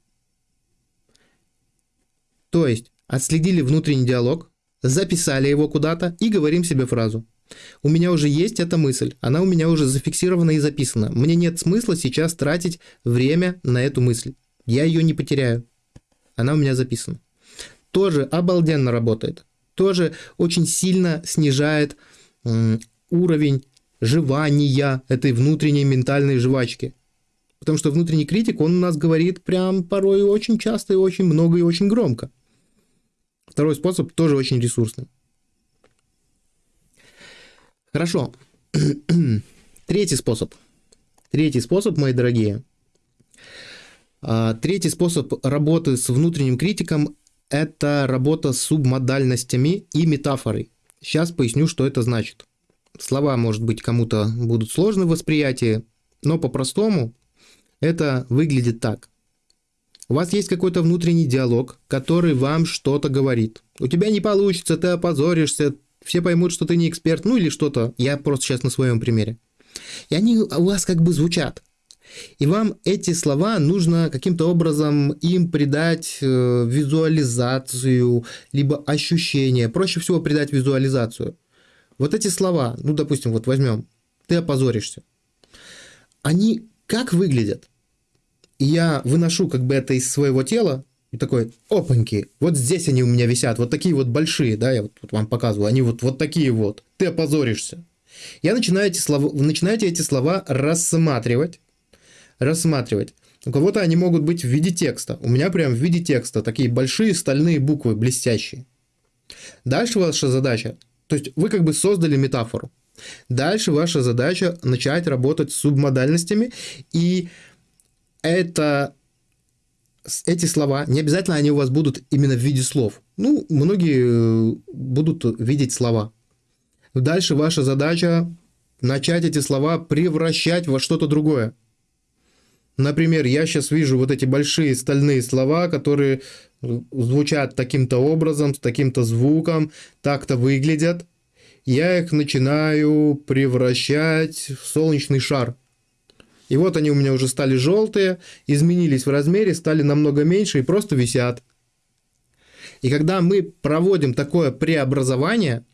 То есть, отследили внутренний диалог, записали его куда-то и говорим себе фразу. У меня уже есть эта мысль, она у меня уже зафиксирована и записана. Мне нет смысла сейчас тратить время на эту мысль. Я ее не потеряю. Она у меня записана. Тоже обалденно работает. Тоже очень сильно снижает уровень жевания этой внутренней ментальной жвачки. Потому что внутренний критик, он у нас говорит прям порой очень часто и очень много и очень громко. Второй способ тоже очень ресурсный. Хорошо. Третий способ. Третий способ, мои дорогие. А, третий способ работы с внутренним критиком – это работа с субмодальностями и метафорой. Сейчас поясню, что это значит. Слова, может быть, кому-то будут сложны в восприятии, но по-простому это выглядит так. У вас есть какой-то внутренний диалог, который вам что-то говорит. У тебя не получится, ты опозоришься, все поймут, что ты не эксперт, ну или что-то. Я просто сейчас на своем примере. И они у вас как бы звучат. И вам эти слова нужно каким-то образом им придать э, визуализацию, либо ощущение. Проще всего придать визуализацию. Вот эти слова, ну, допустим, вот возьмем, ты опозоришься. Они как выглядят? И я выношу как бы это из своего тела, и такой, опаньки, вот здесь они у меня висят, вот такие вот большие, да, я вот, вот вам показываю, они вот, вот такие вот, ты опозоришься. Я начинаю эти слова, начинаете эти слова рассматривать, рассматривать. У кого-то они могут быть в виде текста. У меня прям в виде текста такие большие стальные буквы, блестящие. Дальше ваша задача, то есть вы как бы создали метафору. Дальше ваша задача начать работать с субмодальностями и это эти слова, не обязательно они у вас будут именно в виде слов. Ну, многие э, будут видеть слова. Дальше ваша задача начать эти слова превращать во что-то другое. Например, я сейчас вижу вот эти большие стальные слова, которые э, звучат таким-то образом, с таким-то звуком, так-то выглядят. Я их начинаю превращать в солнечный шар – И вот они у меня уже стали желтые, изменились в размере, стали намного меньше и просто висят. И когда мы проводим такое преобразование,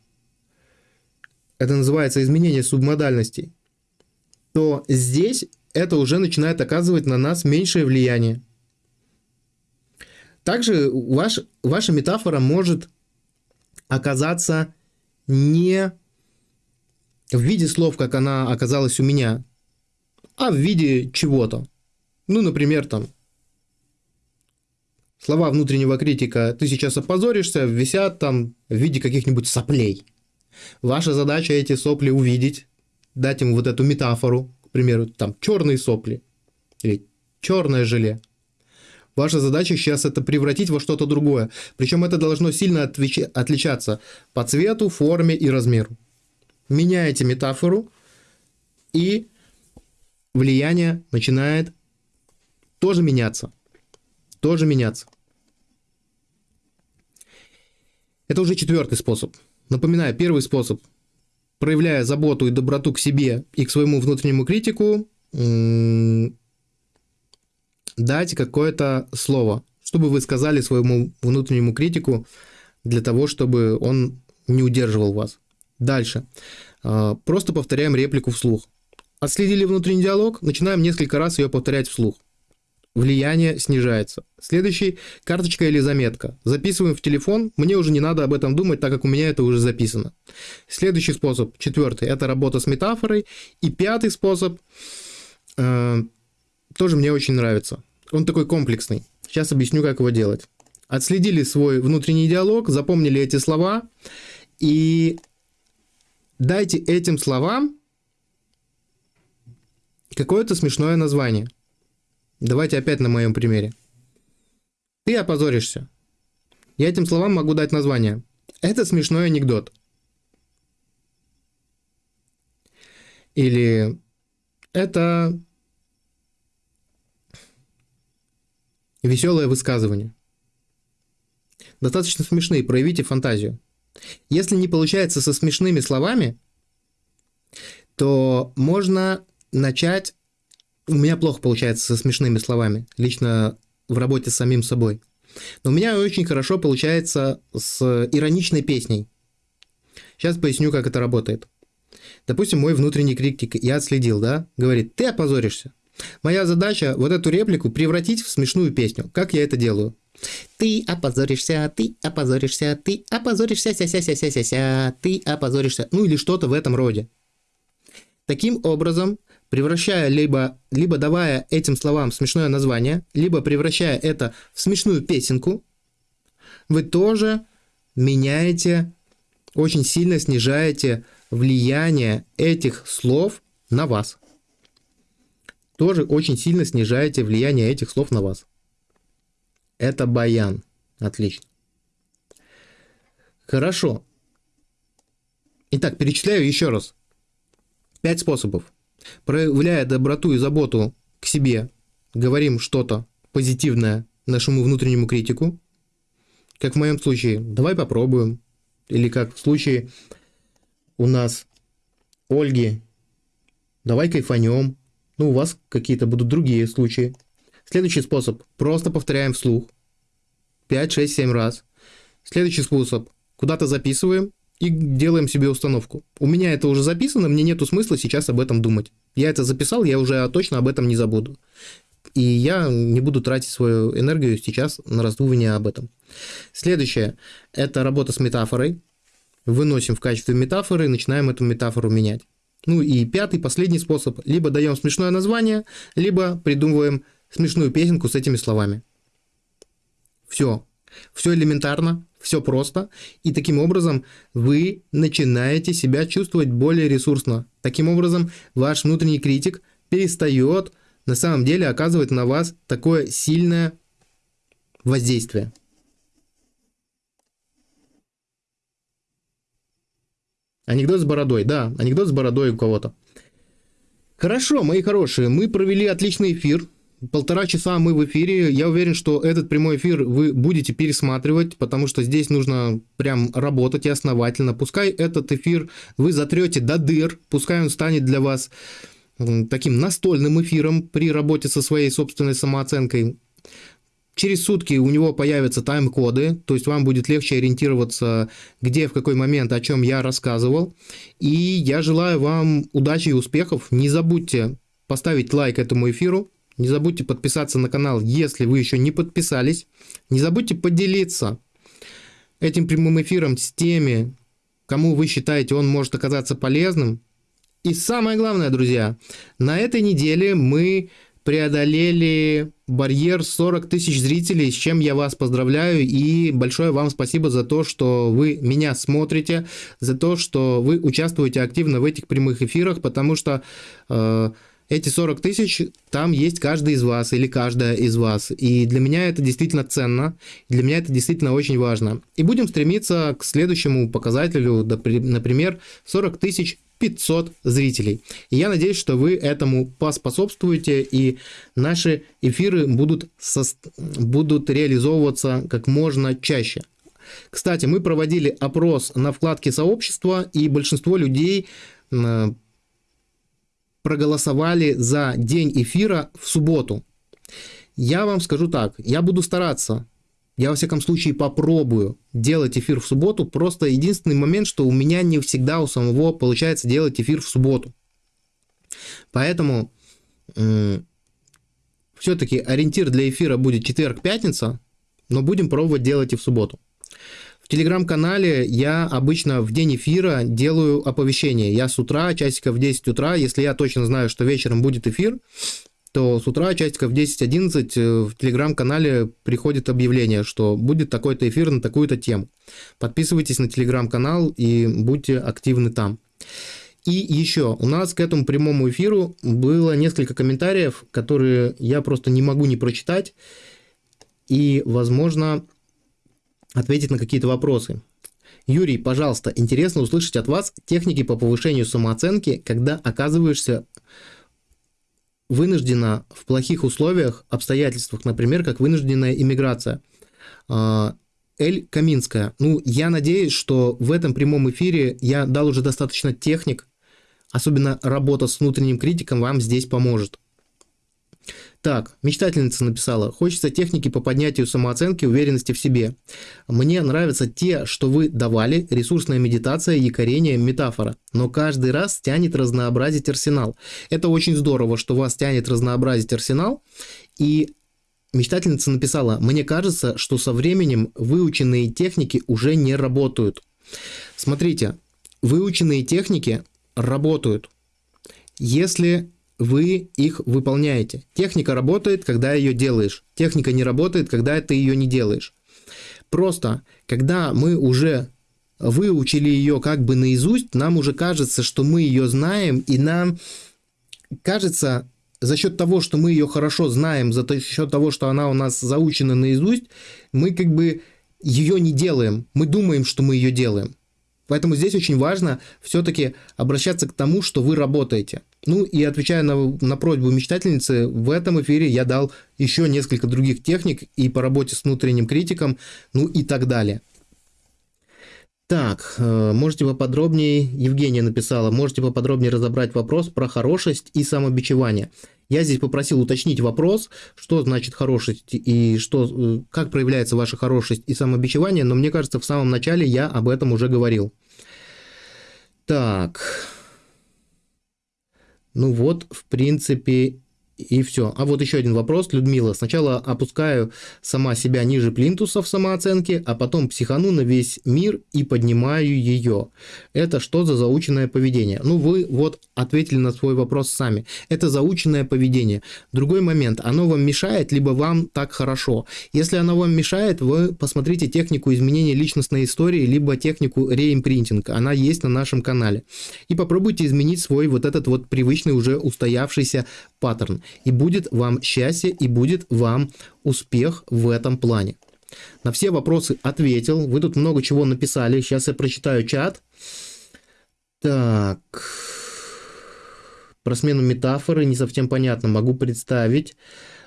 это называется изменение субмодальностей, то здесь это уже начинает оказывать на нас меньшее влияние. Также ваш, ваша метафора может оказаться не в виде слов, как она оказалась у меня, а в виде чего-то. Ну, например, там, слова внутреннего критика «ты сейчас опозоришься» висят там в виде каких-нибудь соплей. Ваша задача эти сопли увидеть, дать им вот эту метафору, к примеру, там черные сопли или черное желе. Ваша задача сейчас это превратить во что-то другое. Причем это должно сильно отличаться по цвету, форме и размеру. Меняете метафору, и влияние начинает тоже меняться. Тоже меняться. Это уже четвертый способ. Напоминаю, первый способ. Проявляя заботу и доброту к себе и к своему внутреннему критику, дать какое-то слово, чтобы вы сказали своему внутреннему критику для того, чтобы он не удерживал вас. Дальше. А, просто повторяем реплику вслух. Отследили внутренний диалог, начинаем несколько раз ее повторять вслух. Влияние снижается. Следующий – карточка или заметка. Записываем в телефон, мне уже не надо об этом думать, так как у меня это уже записано. Следующий способ, четвертый – это работа с метафорой. И пятый способ э, тоже мне очень нравится. Он такой комплексный. Сейчас объясню, как его делать. Отследили свой внутренний диалог, запомнили эти слова и дайте этим словам какое-то смешное название. Давайте опять на моем примере. Ты опозоришься. Я этим словам могу дать название. Это смешной анекдот. Или это веселое высказывание. Достаточно смешные, проявите фантазию. Если не получается со смешными словами, то можно начать... У меня плохо получается со смешными словами, лично в работе с самим собой. Но у меня очень хорошо получается с ироничной песней. Сейчас поясню, как это работает. Допустим, мой внутренний критик, я отследил, да, говорит, ты опозоришься. Моя задача вот эту реплику превратить в смешную песню. Как я это делаю? Ты опозоришься, ты опозоришься, ты опозоришься, ся-ся-ся-ся-ся-ся, ты опозоришься. Ну или что-то в этом роде. Таким образом, превращая либо, либо давая этим словам смешное название, либо превращая это в смешную песенку, вы тоже меняете, очень сильно снижаете влияние этих слов на вас. Тоже очень сильно снижаете влияние этих слов на вас. Это баян. Отлично. Хорошо. Итак, перечисляю еще раз. Пять способов. Проявляя доброту и заботу к себе, говорим что-то позитивное нашему внутреннему критику. Как в моем случае, давай попробуем. Или как в случае у нас Ольги, давай кайфанем. Ну, у вас какие-то будут другие случаи. Следующий способ. Просто повторяем вслух. 5, 6, 7 раз. Следующий способ. Куда-то записываем и делаем себе установку. У меня это уже записано, мне нету смысла сейчас об этом думать. Я это записал, я уже точно об этом не забуду. И я не буду тратить свою энергию сейчас на раздумывание об этом. Следующее – это работа с метафорой. Выносим в качестве метафоры начинаем эту метафору менять. Ну и пятый, последний способ. Либо даем смешное название, либо придумываем смешную песенку с этими словами. Все. Все элементарно, все просто. И таким образом вы начинаете себя чувствовать более ресурсно. Таким образом ваш внутренний критик перестает на самом деле оказывать на вас такое сильное воздействие. Анекдот с бородой, да, анекдот с бородой у кого-то. Хорошо, мои хорошие, мы провели отличный эфир. Полтора часа мы в эфире. Я уверен, что этот прямой эфир вы будете пересматривать, потому что здесь нужно прям работать и основательно. Пускай этот эфир вы затрете до дыр, пускай он станет для вас таким настольным эфиром при работе со своей собственной самооценкой. Через сутки у него появятся тайм-коды, то есть вам будет легче ориентироваться, где, в какой момент, о чем я рассказывал. И я желаю вам удачи и успехов. Не забудьте поставить лайк этому эфиру, не забудьте подписаться на канал, если вы еще не подписались. Не забудьте поделиться этим прямым эфиром с теми, кому вы считаете он может оказаться полезным. И самое главное, друзья, на этой неделе мы преодолели барьер 40 тысяч зрителей, с чем я вас поздравляю и большое вам спасибо за то, что вы меня смотрите, за то, что вы участвуете активно в этих прямых эфирах, потому что э, эти 40 тысяч, там есть каждый из вас или каждая из вас. И для меня это действительно ценно, для меня это действительно очень важно. И будем стремиться к следующему показателю, например, 40 тысяч 500 зрителей. И я надеюсь, что вы этому поспособствуете, и наши эфиры будут, со... будут реализовываться как можно чаще. Кстати, мы проводили опрос на вкладке сообщества, и большинство людей проголосовали за день эфира в субботу. Я вам скажу так, я буду стараться я, во всяком случае, попробую делать эфир в субботу. Просто единственный момент, что у меня не всегда у самого получается делать эфир в субботу. Поэтому все-таки ориентир для эфира будет четверг-пятница, но будем пробовать делать и в субботу. Телеграм-канале я обычно в день эфира делаю оповещение. Я с утра, часиков в 10 утра, если я точно знаю, что вечером будет эфир, то с утра часиков 10-11 э, в телеграм-канале приходит объявление, что будет такой-то эфир на такую-то тему. Подписывайтесь на телеграм-канал и будьте активны там. И еще, у нас к этому прямому эфиру было несколько комментариев, которые я просто не могу не прочитать и, возможно, ответить на какие-то вопросы. Юрий, пожалуйста, интересно услышать от вас техники по повышению самооценки, когда оказываешься вынуждена в плохих условиях, обстоятельствах, например, как вынужденная иммиграция. А, Эль Каминская. Ну, я надеюсь, что в этом прямом эфире я дал уже достаточно техник, особенно работа с внутренним критиком вам здесь поможет. Так, мечтательница написала, хочется техники по поднятию самооценки, уверенности в себе. Мне нравятся те, что вы давали, ресурсная медитация, якорение, метафора. Но каждый раз тянет разнообразить арсенал. Это очень здорово, что вас тянет разнообразить арсенал. И мечтательница написала, мне кажется, что со временем выученные техники уже не работают. Смотрите, выученные техники работают. Если вы их выполняете. Техника работает, когда ее делаешь. Техника не работает, когда ты ее не делаешь. Просто, когда мы уже выучили ее как бы наизусть, нам уже кажется, что мы ее знаем, и нам кажется, за счет того, что мы ее хорошо знаем, за счет того, что она у нас заучена наизусть, мы как бы ее не делаем. Мы думаем, что мы ее делаем. Поэтому здесь очень важно все-таки обращаться к тому, что вы работаете. Ну и отвечая на, на просьбу мечтательницы, в этом эфире я дал еще несколько других техник и по работе с внутренним критиком, ну и так далее. Так, э, можете поподробнее, Евгения написала, можете поподробнее разобрать вопрос про хорошесть и самобичевание. Я здесь попросил уточнить вопрос, что значит хорошесть и что, э, как проявляется ваша хорошесть и самобичевание, но мне кажется, в самом начале я об этом уже говорил. Так. Ну вот, в принципе, и все. А вот еще один вопрос, Людмила. Сначала опускаю сама себя ниже плинтуса в самооценке, а потом психану на весь мир и поднимаю ее. Это что за заученное поведение? Ну, вы вот ответили на свой вопрос сами. Это заученное поведение. Другой момент. Оно вам мешает, либо вам так хорошо. Если оно вам мешает, вы посмотрите технику изменения личностной истории, либо технику реимпринтинг. Она есть на нашем канале. И попробуйте изменить свой вот этот вот привычный уже устоявшийся паттерн и будет вам счастье, и будет вам успех в этом плане. На все вопросы ответил. Вы тут много чего написали. Сейчас я прочитаю чат. Так. Про смену метафоры не совсем понятно. Могу представить,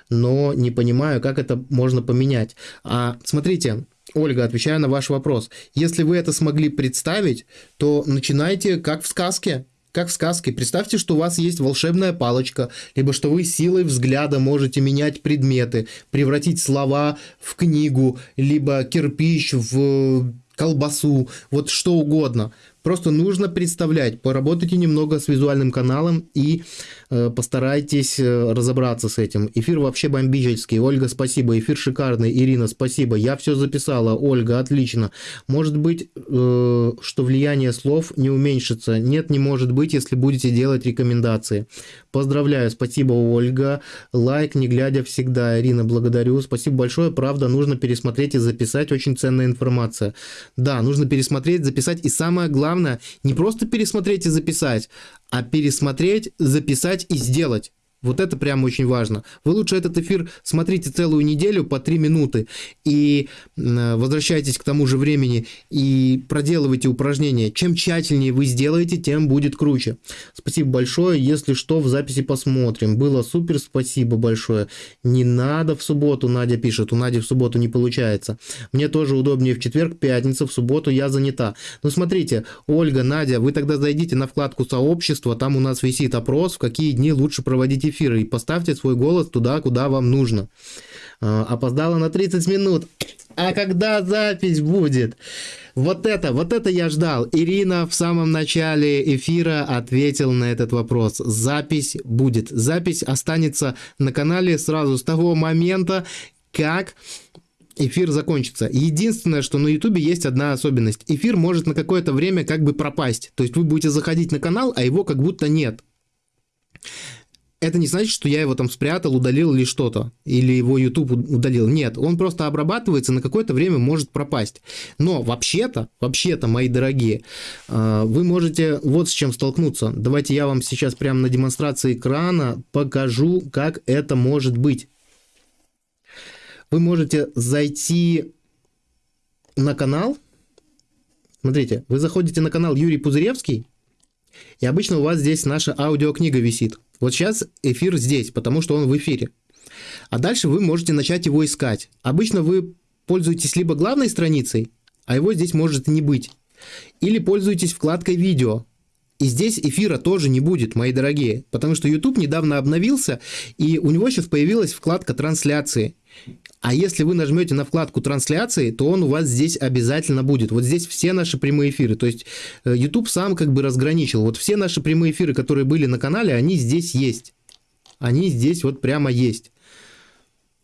но не понимаю, как это можно поменять. А смотрите, Ольга, отвечая на ваш вопрос. Если вы это смогли представить, то начинайте как в сказке как в сказке. Представьте, что у вас есть волшебная палочка, либо что вы силой взгляда можете менять предметы, превратить слова в книгу, либо кирпич в колбасу, вот что угодно. Просто нужно представлять, поработайте немного с визуальным каналом и э, постарайтесь э, разобраться с этим. Эфир вообще бомбический. Ольга, спасибо. Эфир шикарный. Ирина, спасибо. Я все записала. Ольга, отлично. Может быть, э, что влияние слов не уменьшится? Нет, не может быть, если будете делать рекомендации. Поздравляю, спасибо, Ольга. Лайк, не глядя всегда. Ирина, благодарю. Спасибо большое. Правда, нужно пересмотреть и записать. Очень ценная информация. Да, нужно пересмотреть, записать. И самое главное, главное не просто пересмотреть и записать, а пересмотреть, записать и сделать. Вот это прям очень важно. Вы лучше этот эфир смотрите целую неделю по 3 минуты и возвращайтесь к тому же времени и проделывайте упражнения. Чем тщательнее вы сделаете, тем будет круче. Спасибо большое. Если что, в записи посмотрим. Было супер, спасибо большое. Не надо в субботу, Надя пишет. У Нади в субботу не получается. Мне тоже удобнее в четверг, пятница, в субботу я занята. Ну смотрите, Ольга, Надя, вы тогда зайдите на вкладку сообщества, там у нас висит опрос, в какие дни лучше проводить эфир эфира и поставьте свой голос туда, куда вам нужно. А, опоздала на 30 минут. А когда запись будет? Вот это, вот это я ждал. Ирина в самом начале эфира ответил на этот вопрос. Запись будет. Запись останется на канале сразу с того момента, как эфир закончится. Единственное, что на ютубе есть одна особенность. Эфир может на какое-то время как бы пропасть. То есть вы будете заходить на канал, а его как будто нет это не значит, что я его там спрятал, удалил или что-то, или его YouTube удалил. Нет, он просто обрабатывается, на какое-то время может пропасть. Но вообще-то, вообще-то, мои дорогие, э, вы можете вот с чем столкнуться. Давайте я вам сейчас прямо на демонстрации экрана покажу, как это может быть. Вы можете зайти на канал. Смотрите, вы заходите на канал Юрий Пузыревский, и обычно у вас здесь наша аудиокнига висит. Вот сейчас эфир здесь, потому что он в эфире. А дальше вы можете начать его искать. Обычно вы пользуетесь либо главной страницей, а его здесь может не быть. Или пользуетесь вкладкой «Видео». И здесь эфира тоже не будет, мои дорогие, потому что YouTube недавно обновился, и у него сейчас появилась вкладка «Трансляции». А если вы нажмете на вкладку трансляции, то он у вас здесь обязательно будет. Вот здесь все наши прямые эфиры. То есть э, YouTube сам как бы разграничил. Вот все наши прямые эфиры, которые были на канале, они здесь есть. Они здесь вот прямо есть.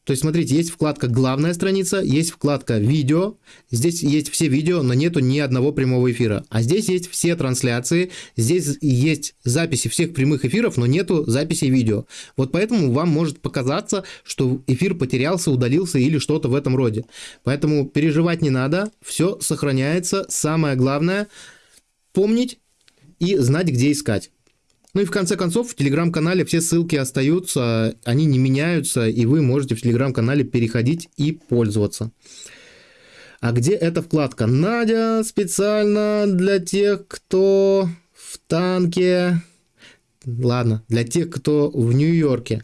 То есть, смотрите, есть вкладка «Главная страница», есть вкладка «Видео». Здесь есть все видео, но нету ни одного прямого эфира. А здесь есть все трансляции, здесь есть записи всех прямых эфиров, но нету записи видео. Вот поэтому вам может показаться, что эфир потерялся, удалился или что-то в этом роде. Поэтому переживать не надо, все сохраняется. Самое главное – помнить и знать, где искать. Ну и в конце концов, в телеграм-канале все ссылки остаются, они не меняются, и вы можете в телеграм-канале переходить и пользоваться. А где эта вкладка? Надя специально для тех, кто в танке. Ладно, для тех, кто в Нью-Йорке.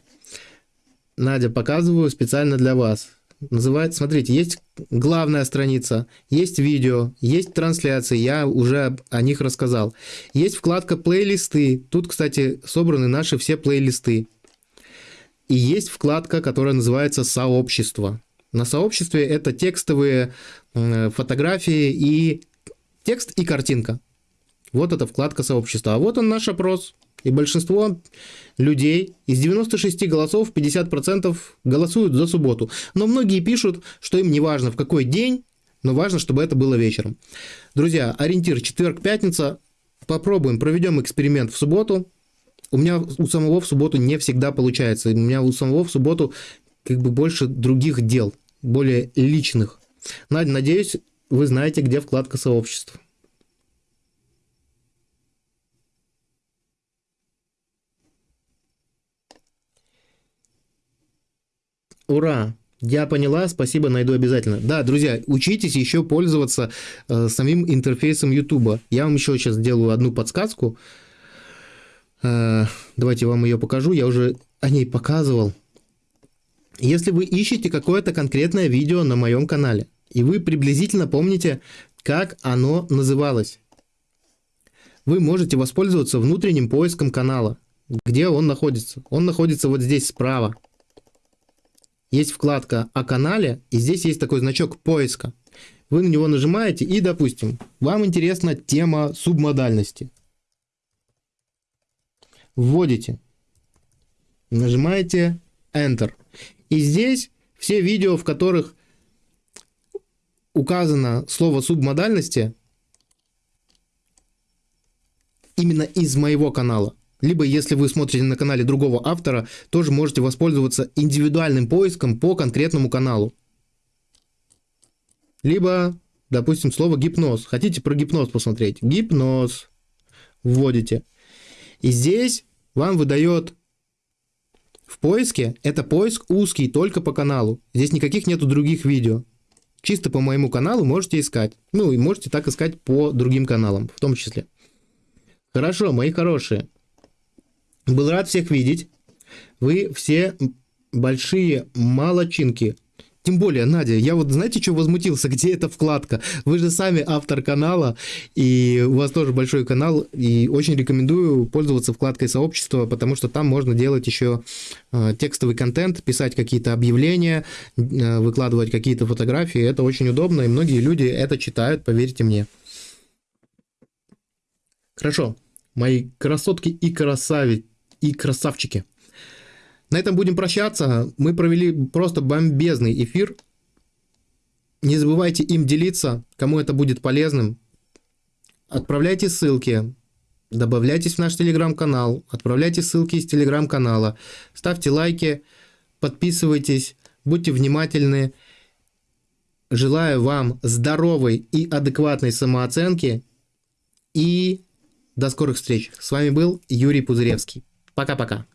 Надя, показываю специально для вас. Называется, смотрите, есть главная страница, есть видео, есть трансляции, я уже о них рассказал. Есть вкладка плейлисты, тут, кстати, собраны наши все плейлисты. И есть вкладка, которая называется сообщество. На сообществе это текстовые фотографии и текст и картинка. Вот эта вкладка сообщества. А вот он наш опрос. И большинство людей из 96 голосов 50% голосуют за субботу. Но многие пишут, что им не важно в какой день, но важно, чтобы это было вечером. Друзья, ориентир четверг-пятница. Попробуем, проведем эксперимент в субботу. У меня у самого в субботу не всегда получается. У меня у самого в субботу как бы больше других дел, более личных. Надеюсь, вы знаете, где вкладка сообществ. Ура! Я поняла, спасибо, найду обязательно. Да, друзья, учитесь еще пользоваться э, самим интерфейсом YouTube. Я вам еще сейчас сделаю одну подсказку. Э, давайте вам ее покажу. Я уже о ней показывал. Если вы ищете какое-то конкретное видео на моем канале, и вы приблизительно помните, как оно называлось, вы можете воспользоваться внутренним поиском канала. Где он находится? Он находится вот здесь справа. Есть вкладка о канале, и здесь есть такой значок поиска. Вы на него нажимаете, и, допустим, вам интересна тема субмодальности. Вводите. Нажимаете Enter. И здесь все видео, в которых указано слово субмодальности, именно из моего канала. Либо, если вы смотрите на канале другого автора, тоже можете воспользоваться индивидуальным поиском по конкретному каналу. Либо, допустим, слово гипноз. Хотите про гипноз посмотреть? Гипноз. Вводите. И здесь вам выдает в поиске, это поиск узкий, только по каналу. Здесь никаких нету других видео. Чисто по моему каналу можете искать. Ну и можете так искать по другим каналам в том числе. Хорошо, мои хорошие. Был рад всех видеть. Вы все большие молочинки. Тем более, Надя, я вот знаете, что возмутился? Где эта вкладка? Вы же сами автор канала, и у вас тоже большой канал, и очень рекомендую пользоваться вкладкой сообщества, потому что там можно делать еще э, текстовый контент, писать какие-то объявления, э, выкладывать какие-то фотографии. Это очень удобно, и многие люди это читают, поверьте мне. Хорошо, мои красотки и красави и красавчики. На этом будем прощаться. Мы провели просто бомбезный эфир. Не забывайте им делиться, кому это будет полезным. Отправляйте ссылки, добавляйтесь в наш телеграм-канал, отправляйте ссылки из телеграм-канала, ставьте лайки, подписывайтесь, будьте внимательны. Желаю вам здоровой и адекватной самооценки и до скорых встреч. С вами был Юрий Пузыревский. Пока-пока.